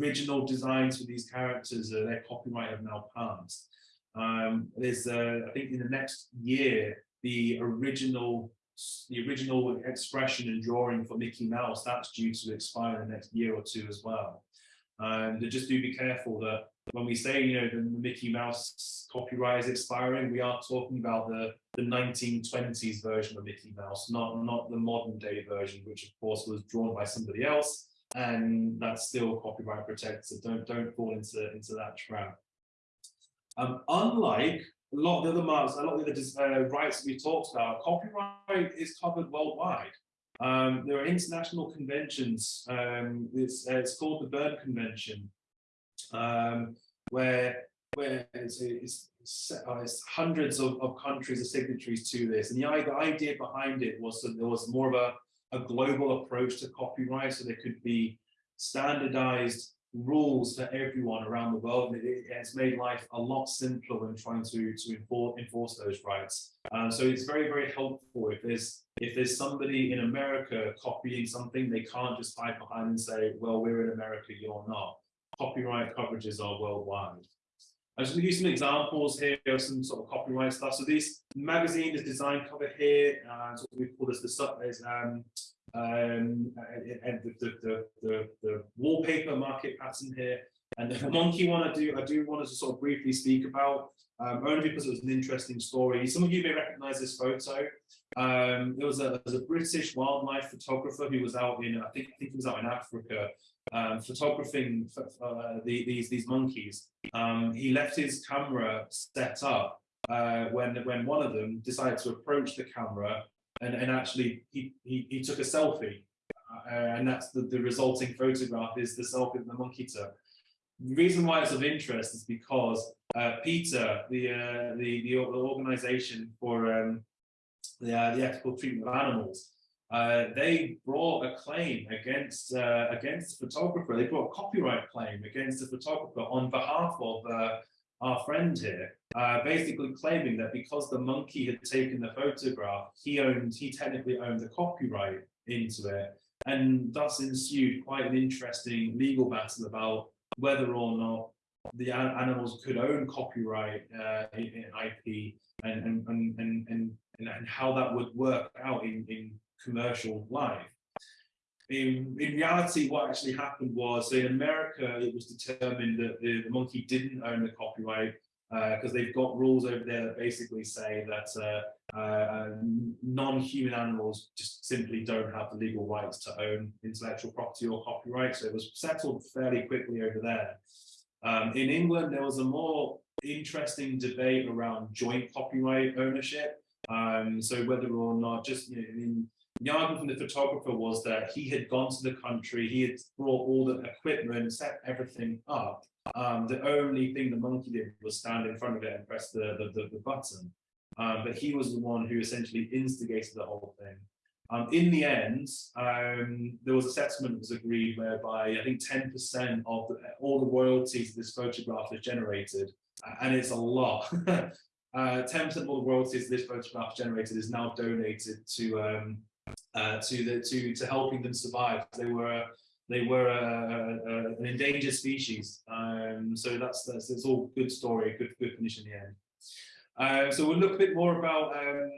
original designs for these characters, uh, their copyright have now passed. Um, there's, uh, I think in the next year, the original the original expression and drawing for Mickey Mouse, that's due to expire in the next year or two as well. And just do be careful that when we say, you know, the, the Mickey Mouse copyright is expiring, we are talking about the, the 1920s version of Mickey Mouse, not, not the modern day version, which of course was drawn by somebody else, and that's still copyright protected, so don't, don't fall into, into that trap. Um, unlike a lot of the other marks, a lot of the other uh, rights we talked about, copyright is covered worldwide. Um, there are international conventions. Um, it's, uh, it's called the Berne Convention, um, where where it's, it's, uh, it's hundreds of, of, countries are signatories to this. And the, the idea behind it was that there was more of a, a global approach to copyright, so there could be standardized rules for everyone around the world. It, it, it's made life a lot simpler when trying to to enforce, enforce those rights. Um, so it's very very helpful if there's if there's somebody in America copying something, they can't just hide behind and say, well, we're in America, you're not. Copyright coverages are worldwide. I'm just going to use some examples here of some sort of copyright stuff. So this magazine is design cover here, uh, so we call this the is um, um, and the, the, the, the, wallpaper market pattern here. And the monkey one I do I do want to sort of briefly speak about, um, only because it was an interesting story. Some of you may recognize this photo. Um, there was a, there was a British wildlife photographer who was out in, I think, I think he was out in Africa, um, photographing uh, the, these these monkeys. Um, he left his camera set up uh, when when one of them decided to approach the camera and, and actually he, he, he took a selfie uh, and that's the, the resulting photograph is the selfie that the monkey took. The reason why it's of interest is because uh, PETA, the, uh, the, the, organization for um, the, uh, the ethical treatment of animals, uh, they brought a claim against uh, against the photographer. They brought a copyright claim against the photographer on behalf of our friend here, uh, basically claiming that because the monkey had taken the photograph, he owned, he technically owned the copyright into it. And thus ensued quite an interesting legal battle about whether or not the animals could own copyright uh, in, in, IP and, and, and, and, and, how that would work out in, in commercial life in, in reality, what actually happened was in America, it was determined that the, the monkey didn't own the copyright because uh, they've got rules over there that basically say that uh, uh, non-human animals just simply don't have the legal rights to own intellectual property or copyright. So it was settled fairly quickly over there. Um, in England, there was a more interesting debate around joint copyright ownership. Um, so whether or not just you know, in the argument from the photographer was that he had gone to the country, he had brought all the equipment, set everything up. Um, the only thing the monkey did was stand in front of it and press the, the, the, the button. Um, but he was the one who essentially instigated the whole thing. Um, in the end, um, there was a settlement that was agreed whereby I think 10% of the, all the royalties this photograph has generated, and it's a lot. 10% *laughs* uh, of all the royalties this photograph generated is now donated to um, uh, to the to to helping them survive. They were they were a, a, an endangered species. Um, so that's that's it's all good story, good good finish in the end. Uh, so we'll look a bit more about. Um,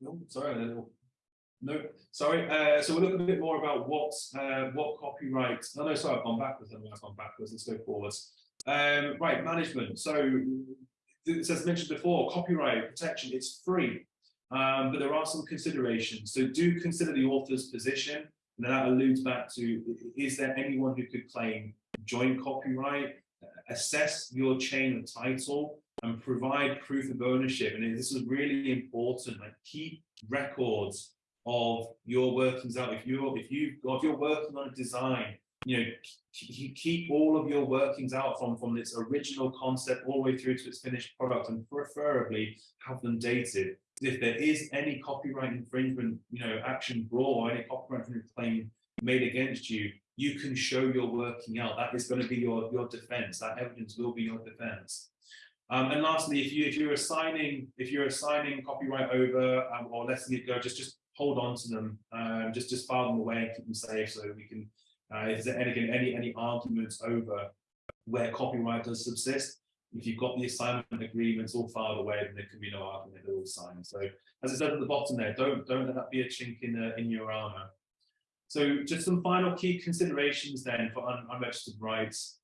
no, sorry, no, sorry. Uh, so we'll look a bit more about what uh, what copyright. No, no, sorry, I've gone backwards. I've gone backwards. Let's go forwards. Um, right, management. So as mentioned before, copyright protection, it's free, um, but there are some considerations. So do consider the author's position, and that alludes back to, is there anyone who could claim joint copyright? Assess your chain of title and provide proof of ownership. And this is really important, like keep records of your workings out. If you're, if you if you're working on a design you know, keep all of your workings out from, from its original concept all the way through to its finished product and preferably have them dated. If there is any copyright infringement, you know, action brought or any copyright claim made against you, you can show your working out. That is going to be your, your defense. That evidence will be your defense. Um, and lastly, if you if you're assigning if you're assigning copyright over um, or letting it go, just just hold on to them. Um, just just file them away and keep them safe so we can uh, is there any, any, any arguments over where copyright does subsist? If you've got the assignment agreements all filed away, then there can be no argument, they're all signed. So as I said at the bottom there, don't don't let that be a chink in, uh, in your armor. So just some final key considerations then for un unregistered rights.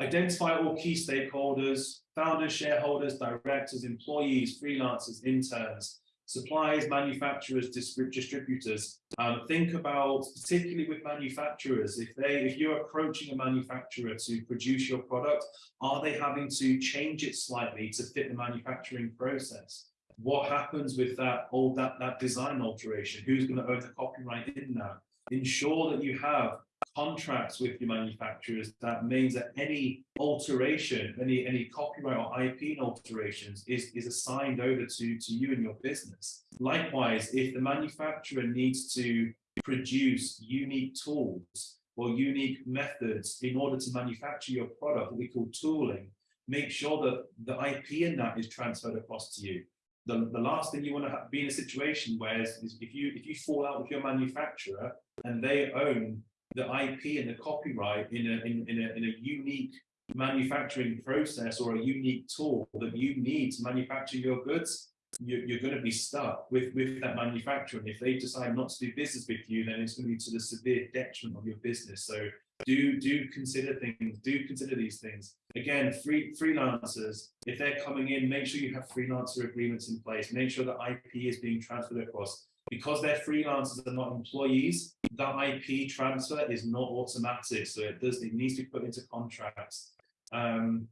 Identify all key stakeholders, founders, shareholders, directors, employees, freelancers, interns, suppliers, manufacturers, distrib distributors. Um, think about, particularly with manufacturers, if they, if you're approaching a manufacturer to produce your product, are they having to change it slightly to fit the manufacturing process? What happens with that old that that design alteration? Who's going to own the copyright in that? Ensure that you have contracts with your manufacturers that means that any alteration any any copyright or ip alterations is is assigned over to to you and your business. Likewise if the manufacturer needs to produce unique tools or unique methods in order to manufacture your product that we call tooling make sure that the ip in that is transferred across to you. The, the last thing you want to be in a situation where is, is if you if you fall out with your manufacturer and they own the IP and the copyright in a, in, in, a, in a unique manufacturing process or a unique tool that you need to manufacture your goods, you're, you're going to be stuck with, with that manufacturer. And if they decide not to do business with you, then it's going to be to the severe detriment of your business. So do do consider things, do consider these things. Again, free freelancers, if they're coming in, make sure you have freelancer agreements in place. Make sure that IP is being transferred across because they're freelancers and not employees, that IP transfer is not automatic. So it does, it needs to be put into contracts. Um,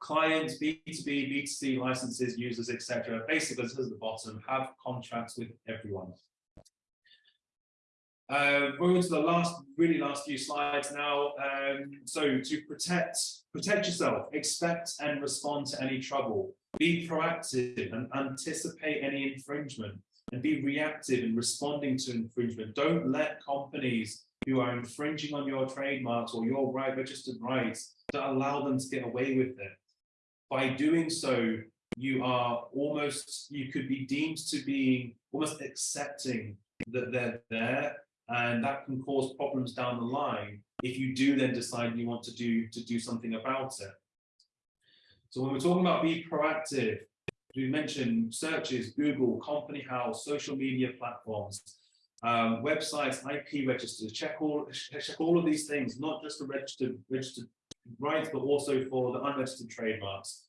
clients, B2B, B2C licenses, users, etc. Basically, this is the bottom, have contracts with everyone. Uh, we're the last, really last few slides now. Um, so to protect, protect yourself, expect and respond to any trouble. Be proactive and anticipate any infringement and be reactive in responding to infringement. Don't let companies who are infringing on your trademarks or your right registered rights to allow them to get away with it. By doing so, you are almost, you could be deemed to be almost accepting that they're there and that can cause problems down the line if you do then decide you want to do to do something about it. So when we're talking about be proactive, we mentioned searches, Google, Company House, social media platforms, um, websites, IP registers, check all, check all of these things, not just the registered, registered rights, but also for the unregistered trademarks.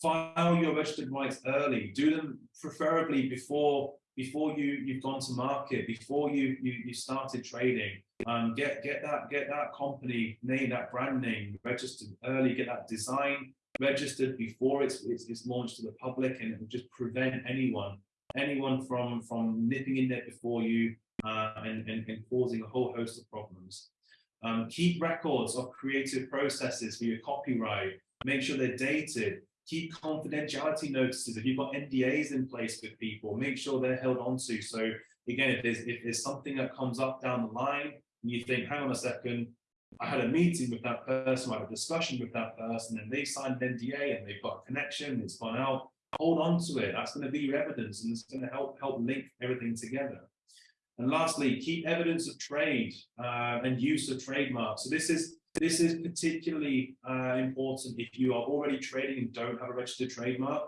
File your registered rights early, do them preferably before before you you've gone to market, before you you, you started trading. Um, get get that get that company name, that brand name registered early, get that design registered before it's, it's, it's launched to the public and it will just prevent anyone anyone from from nipping in there before you uh, and, and, and, causing a whole host of problems. Um, keep records of creative processes for your copyright. Make sure they're dated. Keep confidentiality notices. If you've got NDAs in place with people, make sure they're held onto. So again, if there's if there's something that comes up down the line, and you think, hang on a second, I had a meeting with that person, I had a discussion with that person, and they signed an NDA and they've got a connection, it's gone out. Hold on to it. That's going to be your evidence and it's going to help help link everything together. And lastly, keep evidence of trade uh, and use of trademarks. So this is this is particularly uh, important if you are already trading and don't have a registered trademark.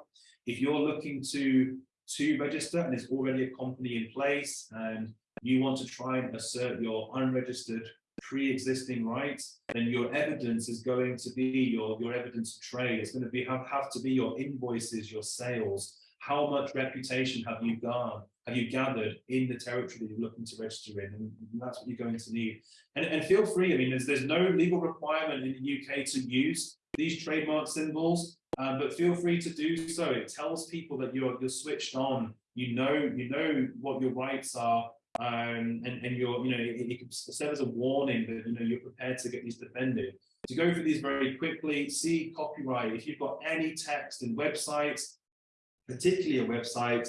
If you're looking to to register and there's already a company in place and you want to try and assert your unregistered pre-existing rights, then your evidence is going to be your, your evidence of trade. It's going to be have, have to be your invoices, your sales. How much reputation have you gone, have you gathered in the territory that you're looking to register in? And that's what you're going to need. And, and feel free, I mean, there's, there's no legal requirement in the UK to use these trademark symbols, um, but feel free to do so. It tells people that you're, you're switched on, you know, you know what your rights are, um, and, and you're, you know, it, it as a warning that, you know, you're prepared to get these defended. To go through these very quickly, see copyright. If you've got any text in websites, particularly a website,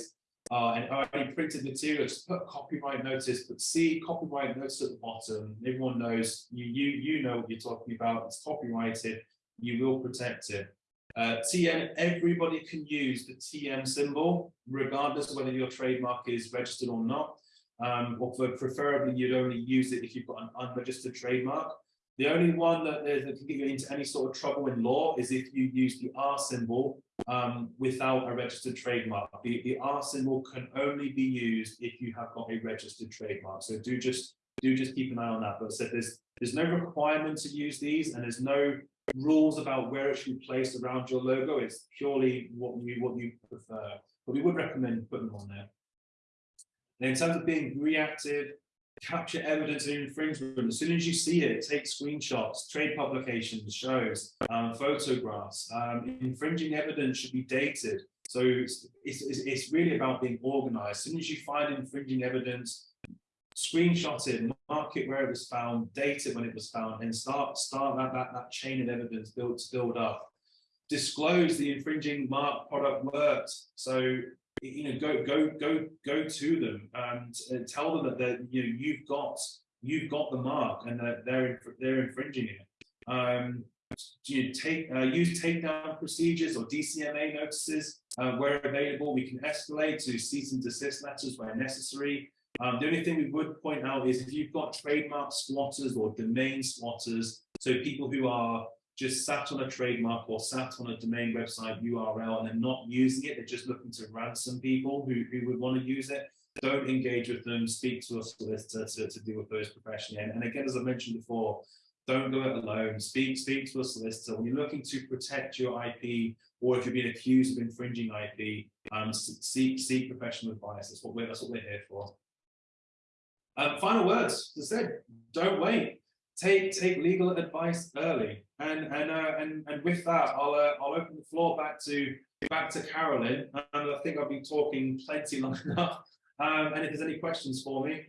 uh, and already printed materials, put copyright notice, but see copyright notice at the bottom. Everyone knows, you, you, you know what you're talking about, it's copyrighted, you will protect it. Uh, TM, everybody can use the TM symbol, regardless of whether your trademark is registered or not um, or preferably you'd only use it if you've got an unregistered trademark. The only one that, that can get you into any sort of trouble in law is if you use the R symbol um, without a registered trademark. The, the R symbol can only be used if you have got a registered trademark. So do just do just keep an eye on that. But said there's there's no requirement to use these, and there's no rules about where it should be placed around your logo. It's purely what you what you prefer. But we would recommend putting them on there. And in terms of being reactive, capture evidence of infringement. As soon as you see it, take screenshots, trade publications, shows, um, photographs. Um, infringing evidence should be dated. So it's, it's, it's really about being organized. As soon as you find infringing evidence, screenshot it, mark it where it was found, date it when it was found, and start start that, that, that chain of evidence build build up. Disclose the infringing mark product worked. So you know, go go go go to them and tell them that that you know you've got you've got the mark and that they're they're infringing it. Um, you take uh, use takedown procedures or DCMA notices uh, where available. We can escalate to cease and desist letters where necessary. Um, the only thing we would point out is if you've got trademark squatters or domain squatters, so people who are just sat on a trademark or sat on a domain website URL and they're not using it, they're just looking to ransom people who, who would want to use it, don't engage with them, speak to a solicitor to, to deal with those professionally. And, and again, as I mentioned before, don't go it alone. Speak, speak to a solicitor. When you're looking to protect your IP, or if you're being accused of infringing IP, um, seek seek professional advice. That's what we're that's what we're here for. Um, final words. As I said, don't wait take take legal advice early. And and uh, and and with that, I'll uh, I'll open the floor back to back to Carolyn, and I think I've been talking plenty long *laughs* enough. Um, and if there's any questions for me.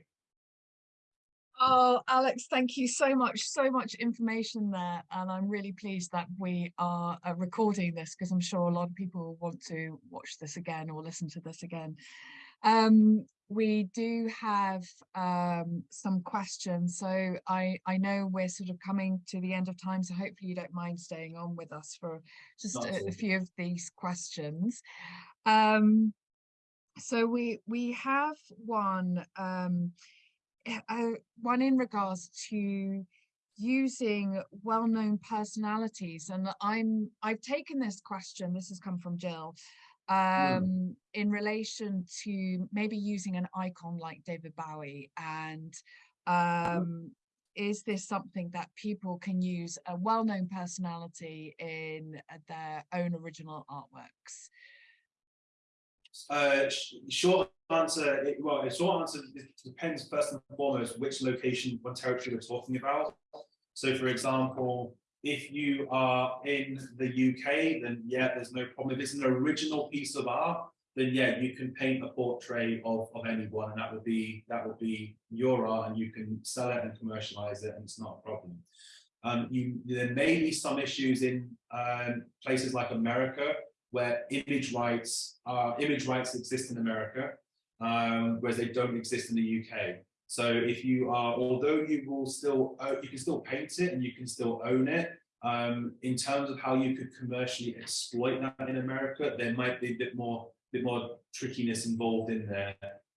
Oh, Alex, thank you so much. So much information there. And I'm really pleased that we are uh, recording this because I'm sure a lot of people want to watch this again or listen to this again. Um, we do have um, some questions. So I, I know we're sort of coming to the end of time, so hopefully you don't mind staying on with us for just a, a, few of these questions. Um, so we we have one um, uh, one in regards to using well-known personalities and I'm I've taken this question this has come from Jill. Um, mm. in relation to maybe using an icon like David Bowie and mm. um, is this something that people can use a well-known personality in uh, their own original artworks? Uh, short answer, it, well, short answer depends first and foremost which location, what territory we're talking about. So for example, if you are in the UK, then yeah, there's no problem. If it's an original piece of art, then yeah, you can paint a portrait of, of anyone and that would be that would be your art and you can sell it and commercialize it and it's not a problem. Um, you, there may be some issues in um, places like America where image rights are image rights exist in America, um, whereas they don't exist in the UK. So if you are, although you will still, you can still paint it and you can still own it, um, in terms of how you could commercially exploit that in America, there might be a bit more, bit more trickiness involved in there.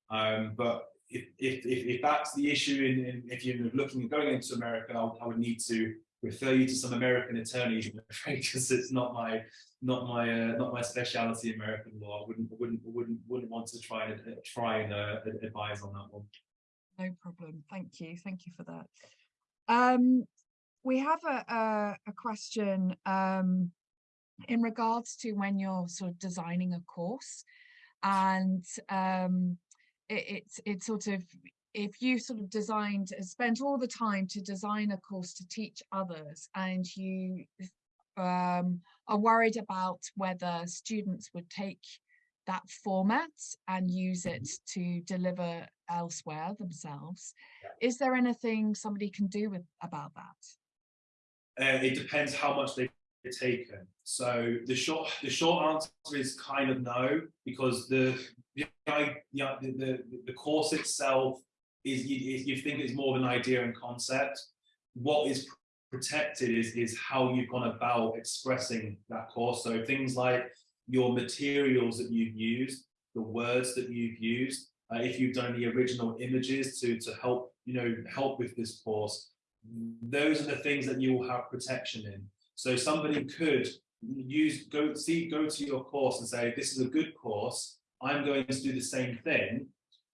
Um, but if, if, if, that's the issue, in, in, if you're looking at going into America, I'll, I would need to refer you to some American attorneys, because *laughs* it's not my not my uh, not my speciality American law. I wouldn't wouldn't wouldn't wouldn't want to try and uh, try and uh, advise on that one. No problem. Thank you. Thank you for that. Um, we have a, a, a question um, in regards to when you're sort of designing a course and um, it, it's it's sort of if you sort of designed spent all the time to design a course to teach others and you um, are worried about whether students would take that format and use it mm-hmm. to deliver elsewhere themselves. Yeah. Is there anything somebody can do with about that? Uh, it depends how much they've taken. So the short the short answer is kind of no, because the the the, the, the course itself is you, you think it's more of an idea and concept. What is protected is is how you've gone about expressing that course. So things like your materials that you've used, the words that you've used, uh, if you've done the original images to, to help, you know, help with this course, those are the things that you will have protection in. So somebody could use, go see, go to your course and say, this is a good course, I'm going to do the same thing,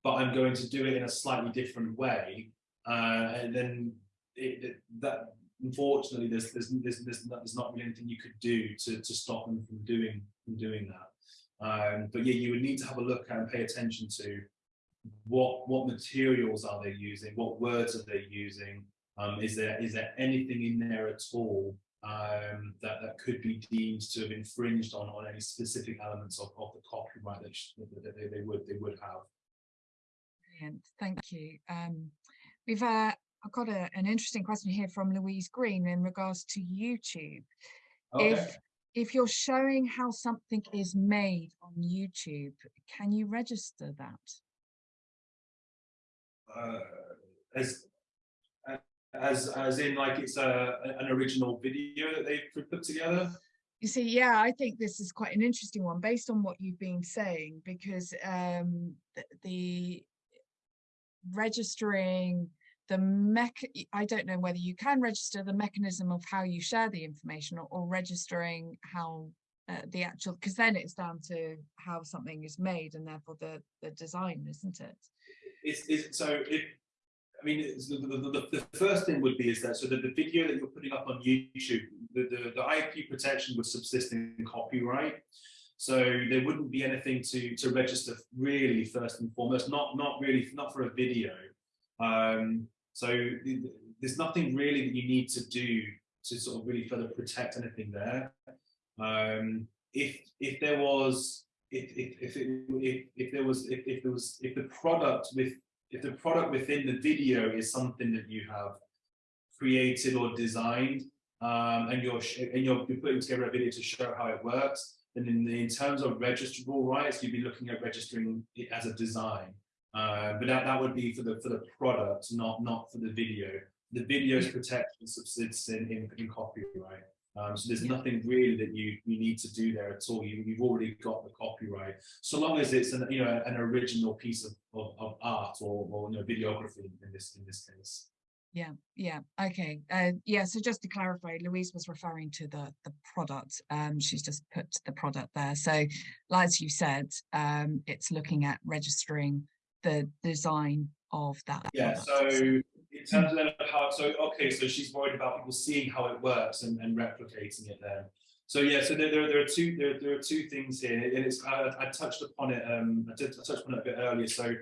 but I'm going to do it in a slightly different way. uh, and then it, it- that unfortunately there's there's there's there's not, there's not really anything you could do to to stop them from doing from doing that. Um, but yeah, you would need to have a look and pay attention to what what materials are they using, what words are they using, um, is there is there anything in there at all um, that that could be deemed to have infringed on on any specific elements of, of the copyright that, they, they would they would have. Brilliant, thank you. Um, we've uh, I've got a, an interesting question here from Louise Green in regards to YouTube. If if you're showing how something is made on YouTube, can you register that? Uh, as as as in like it's a an original video that they've put- together. You see, yeah, I think this is quite an interesting one based on what you've been saying, because um, the, the registering the mech, I don't know whether you can register the mechanism of how you share the information or, or registering how uh, the actual, because then it's down to how something is made and therefore the, the design, isn't it? Is is so I mean the, the, the, the first thing would be is that so that the video that you're putting up on YouTube, the, the, the IP protection would subsist in copyright. So there wouldn't be anything to to register really first and foremost, not not really not for a video. Um, so th- th- there's nothing really that you need to do to sort of really further protect anything there. Um, if if there was if if if it, if, if there was if, if there was if the product with if the product within the video is something that you have created or designed um, and you're and you're, you're putting together a video to show how it works then in the, in terms of registrable rights you'd be looking at registering it as a design. Uh, but that, that would be for the for the product not not for the video. The video's protection subsists in, in, in copyright um, so there's Yeah. nothing really that you you need to do there at all. You, you've already got the copyright, so long as it's an you know an original piece of, of, of art or, or you know videography in this in this case. Yeah, yeah, okay. Uh, yeah, so just to clarify, Louise was referring to the the product. Um, she's just put the product there. So, like as you said, um, it's looking at registering the design of that. Yeah. product. So in terms of how so okay, so she's worried about people seeing how it works and, and replicating it there. So yeah, so there, there, there are two there, there are two things here, and it's I, I touched upon it um I did I touched upon it a bit earlier. So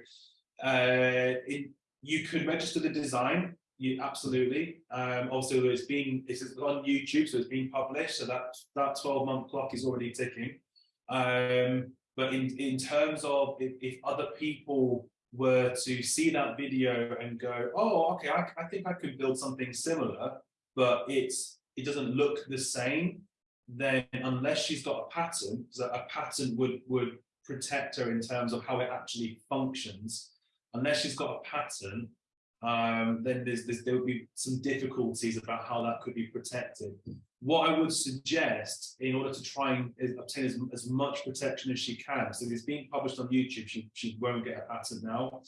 uh it, you could register the design you absolutely. Um, also, it's being it's on YouTube, so it's being published. So that that 12 month clock is already ticking. Um, but in in terms of if, if other people were to see that video and go, oh, okay, I, I think I could build something similar, but it's it doesn't look the same, then unless she's got a so a patent would would protect her in terms of how it actually functions. Unless she's got a patent, um, then there's, there's there would be some difficulties about how that could be protected. What I would suggest in order to try and obtain as, as much protection as she can, so if it's being published on YouTube, she, she won't get a patent now.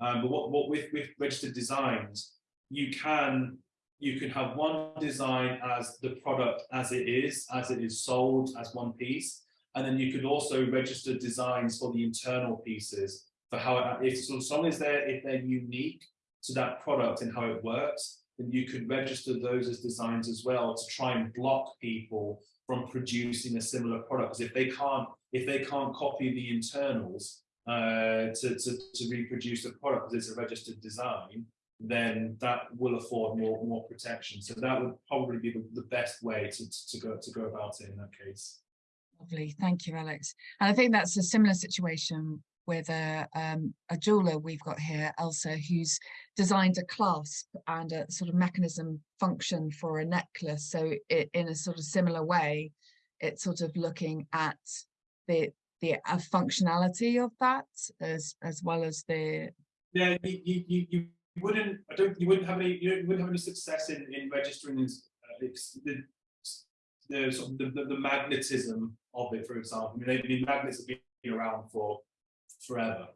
Um, but what, what with, with registered designs, you can you can have one design as the product as it is, as it is sold as one piece, and then you could also register designs for the internal pieces for how it, if so as long as they're if they're unique to that product and how it works, then you could register those as designs as well to try and block people from producing a similar product. Because if they can't, if they can't copy the internals uh, to, to, to reproduce the product because it's a registered design, then that will afford more more protection. So that would probably be the, the best way to, to go to go about it in that case. Lovely, thank you, Alex. And I think that's a similar situation with a, um, a jeweler we've got here, Elsa, who's designed a clasp and a sort of mechanism function for a necklace. So it, in a sort of similar way, it's sort of looking at the the functionality of that as as well as the Yeah, you, you, you, wouldn't. I don't. You wouldn't have any. You wouldn't have any success in in registering as uh, the the sort of the, the, the magnetism of it. For example, I mean, I mean, magnets have been around for forever.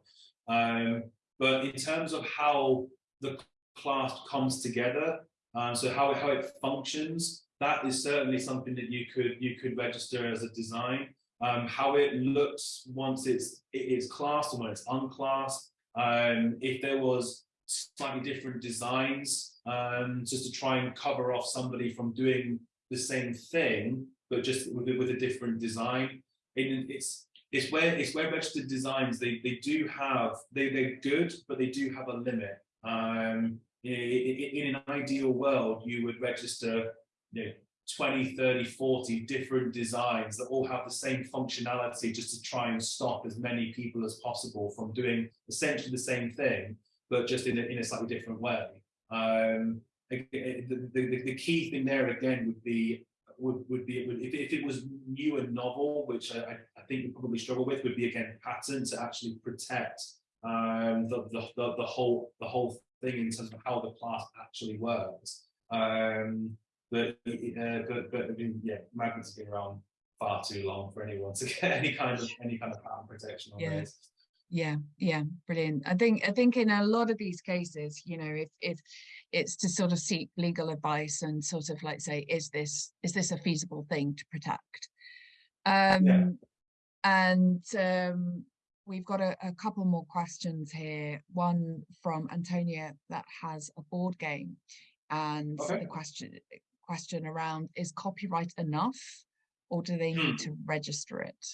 Um, but in terms of how the clasp comes together, um, so how how it functions, that is certainly something that you could you could register as a design. Um, how it looks once it's it is classed and when it's unclassed. Um, if there was slightly different designs, um, just to try and cover off somebody from doing the same thing, but just with, a- with a different design. It's it's where it's where registered designs they they do have they they're good, but they do have a limit. Um, in, in an ideal world, you would register, you know, 20, 30, 40 different designs that all have the same functionality just to try and stop as many people as possible from doing essentially the same thing, but just in a, in a slightly different way. Um, the, the, the, the key thing there again would be would, would be would, if, if it was new and novel, which I, I think you probably struggle with, would be again patent to actually protect um, the, the, the, the whole the whole thing in terms of how the clasp actually works. Um, but uh, but but I mean, yeah, magnets have been around far too long for anyone to *laughs* get any kind of any kind of patent protection on Yeah. this. Yeah, yeah, brilliant. I think I think in a lot of these cases, you know, if if it's to sort of seek legal advice and sort of like say, is this is this a feasible thing to protect? Um and um we've got a, a couple more questions here. One from Antonia that has a board game and Okay. the question question around is copyright enough or do they need to register it?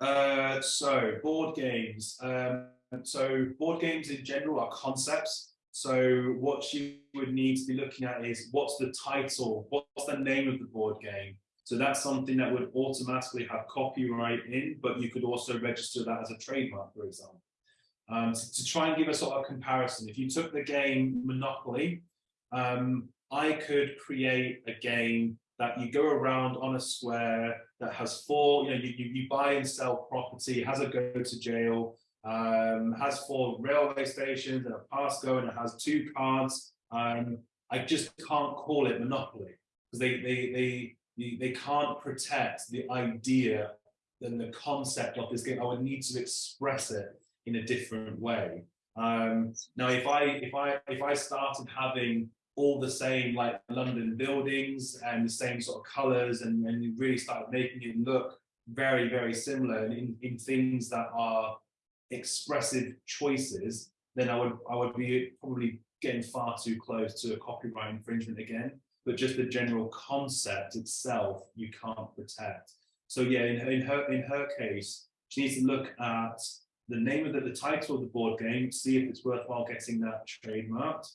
Uh, so board games. Um, so board games in general are concepts. So what you would need to be looking at is what's the title, what's the name of the board game. So that's something that would automatically have copyright in, but you could also register that as a trademark, for example. Um, to, to try and give a sort of comparison, if you took the game Monopoly, um, I could create a game that you go around on a square that has four, you know, you, you, buy and sell property, has a go to jail, um, has four railway stations and a Pasco, and it has two cards. Um, I just can't call it Monopoly because they, they, they, they, can't protect the idea and the concept of this game. I would need to express it in a different way. Um, now, if I if I if I started having all the same like London buildings and the same sort of colours and, and you really start making it look very, very similar in, in things that are expressive choices, then I would I would be probably getting far too close to a copyright infringement again. But just the general concept itself, you can't protect. So yeah, in her in her, in her case, she needs to look at the name of the, the title of the board game, see if it's worthwhile getting that trademarked.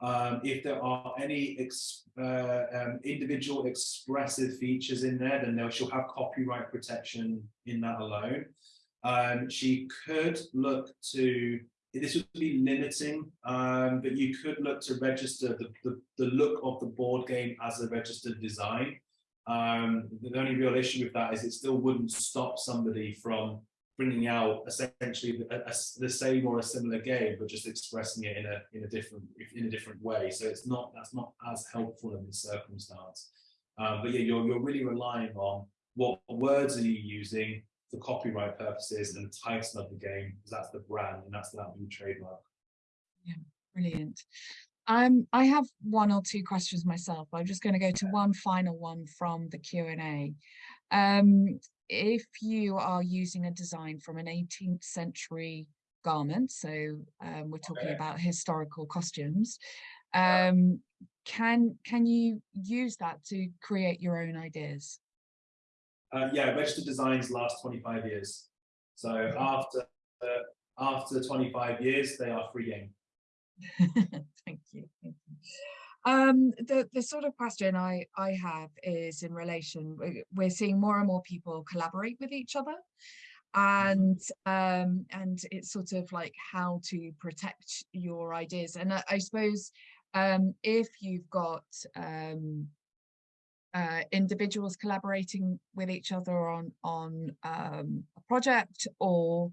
Um, if there are any ex, uh, um, individual expressive features in there, then she'll have copyright protection in that alone. Um, she could look to, this would be limiting, um, but you could look to register the, the, the look of the board game as a registered design. Um, the only real issue with that is it still wouldn't stop somebody from bringing out essentially a, a, the same or a similar game, but just expressing it in a in a different in a different way. So it's not that's not as helpful in this circumstance. Um, but yeah, you're you're really relying on what words are you using for copyright purposes and the title of the game, because that's the brand and that's that new trademark. Yeah, brilliant. Um, I have one or two questions myself. I'm just going to go to one final one from the Q&A. Um, if you are using a design from an 18th century garment, so um, we're talking Okay. about historical costumes, um, can can you use that to create your own ideas? Uh, yeah, registered designs last 25 years. So after uh, after 25 years, they are free game. *laughs* Thank you. Thank you. Um, the, the sort of question I, I have is in relation, we- we're seeing more and more people collaborate with each other and um, and it's sort of like how to protect your ideas. And I, I suppose um, if you've got um, uh, individuals collaborating with each other on on um, a project or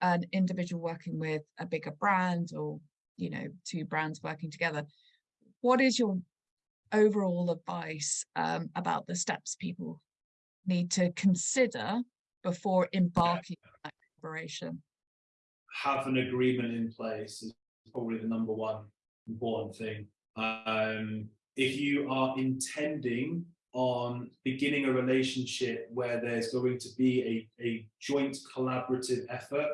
an individual working with a bigger brand or you know two brands working together what is your overall advice um, about the steps people need to consider before embarking on that collaboration have an agreement in place is probably the number one important thing. Um, if you are intending on beginning a relationship where there's going to be a, a joint collaborative effort,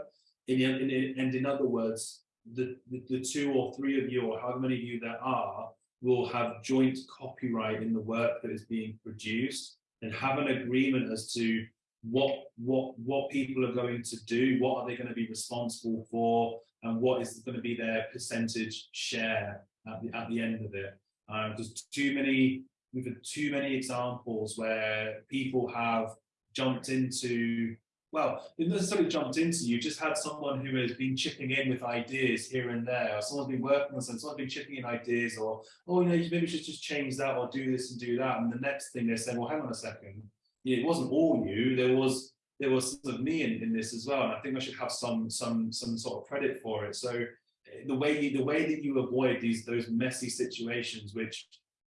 in, in, in, and in other words, the, the, the two or three of you, or however many of you there are, will have joint copyright in the work that is being produced and have an agreement as to what what what people are going to do, what are they going to be responsible for, and what is going to be their percentage share at the at the end of it. Um, there's too many we've had too many examples where people have jumped into well, it necessarily jumped into, you just had someone who has been chipping in with ideas here and there, or someone's been working on something, someone's been chipping in ideas, or, oh, you know, maybe we should just change that or do this and do that. And the next thing they said, well, hang on a second, it wasn't all you, there was there was sort of me in, in this as well. And I think I should have some some some sort of credit for it. So eh, the way you, the way that you avoid these those messy situations, which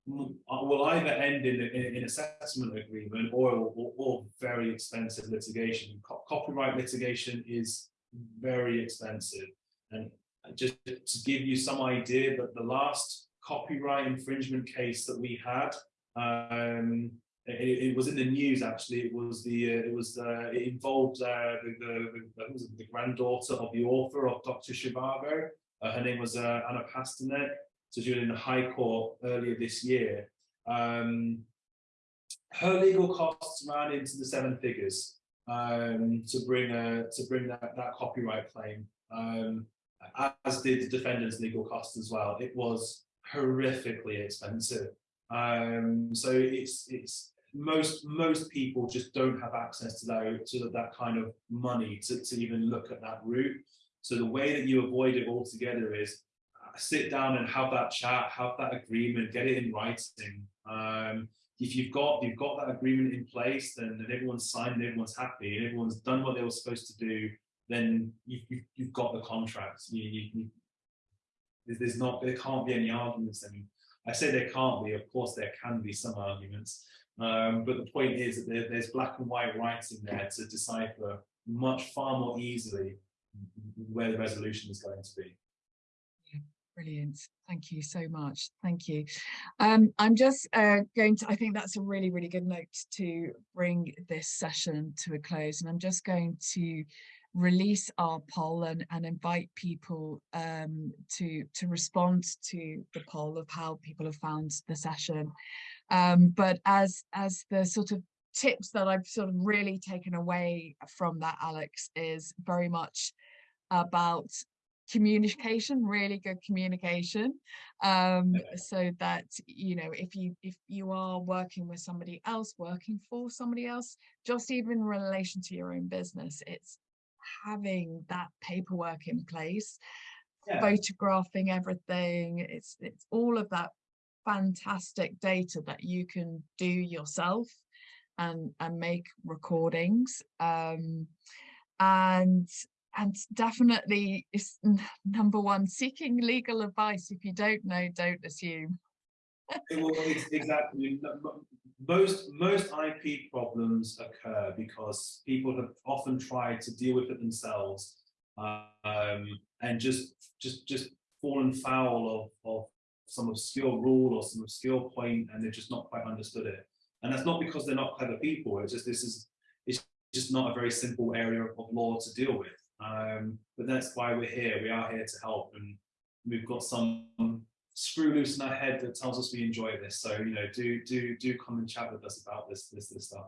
will either end in, in, in a settlement agreement or, or, or very expensive litigation. Co copyright litigation is very expensive. And just to give you some idea that the last copyright infringement case that we had, um, it, it, was in the news actually. It was the uh, it was uh, it involved uh, the, the, the, the, granddaughter of the author of Dr. Zhivago. Uh, her name was uh, Anna Pasternak was in the High Court earlier this year. Um, her legal costs ran into the seven figures um, to bring a, to bring that, that copyright claim, um, as did the defendant's legal costs as well. It was horrifically expensive. Um, so it's it's most most people just don't have access to that to that kind of money to, to even look at that route. So the way that you avoid it altogether is sit down and have that chat, have that agreement, get it in writing. Um, if you've got you've got that agreement in place, then, then everyone's signed, and everyone's happy, and everyone's done what they were supposed to do, then you've, you've, you've got the contract. You, you, you, there's not there can't be any arguments. I mean, I say there can't be. Of course, there can be some arguments, um, but the point is that there, there's black and white writing there to decipher much far more easily where the resolution is going to be. Brilliant. Thank you so much. Thank you. Um, I'm just uh, going to, I think that's a really, really good note to bring this session to a close. And I'm just going to release our poll and, and invite people um, to, to respond to the poll of how people have found the session. Um, but as, as the sort of tips that I've sort of really taken away from that, Alex, is very much about communication really good communication. Um so that you know if you if you are working with somebody else working for somebody else just even in relation to your own business it's having that paperwork in place yeah. photographing everything it's it's all of that fantastic data that you can do yourself and and make recordings. Um and and definitely is number one seeking legal advice if you don't know don't assume. Well, exactly most most ip problems occur because people have often tried to deal with it themselves um, and just just just fallen foul of, of some obscure rule or some obscure point and they've just not quite understood it. And that's not because they're not clever people it's just this is it's just not a very simple area of law to deal with um, but that's why we're here. We are here to help, and we've got some screw loose in our head that tells us we enjoy this. So you know, do do do come and chat with us about this this this stuff.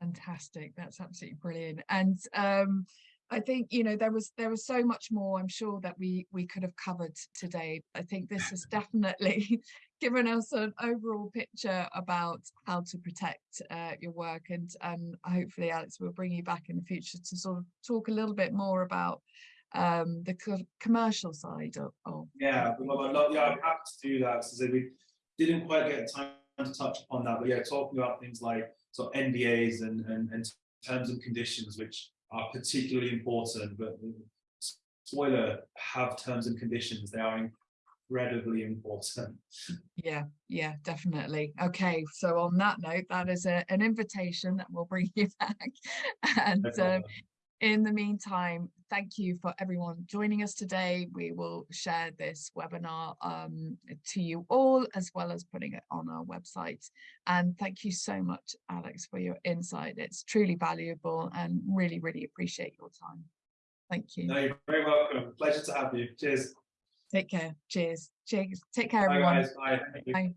Fantastic. That's absolutely brilliant. And um, I think you know there was there was so much more I'm sure that we we could have covered today. I think this has *laughs* definitely given us an overall picture about how to protect uh, your work and um, hopefully Alex will bring you back in the future to sort of talk a little bit more about um, the co commercial side of, of yeah, well, yeah I'm happy to do that so we didn't quite get time to touch upon that but yeah talking about things like sort of NDAs and, and, and terms and conditions which are particularly important but spoiler have terms and conditions they are incredibly important. Yeah, yeah, definitely. Okay, so on that note, that is a, an invitation that will bring *laughs* you back. and um, in the meantime, thank you for everyone joining us today. We will share this webinar um, to you all, as well as putting it on our website. And thank you so much, Alex, for your insight. It's truly valuable and really, really appreciate your time. Thank you. No, you're very welcome. Pleasure to have you. Cheers. Take care. Cheers. Cheers. Take care, Bye, everyone. guys. Bye. Thank you. Bye.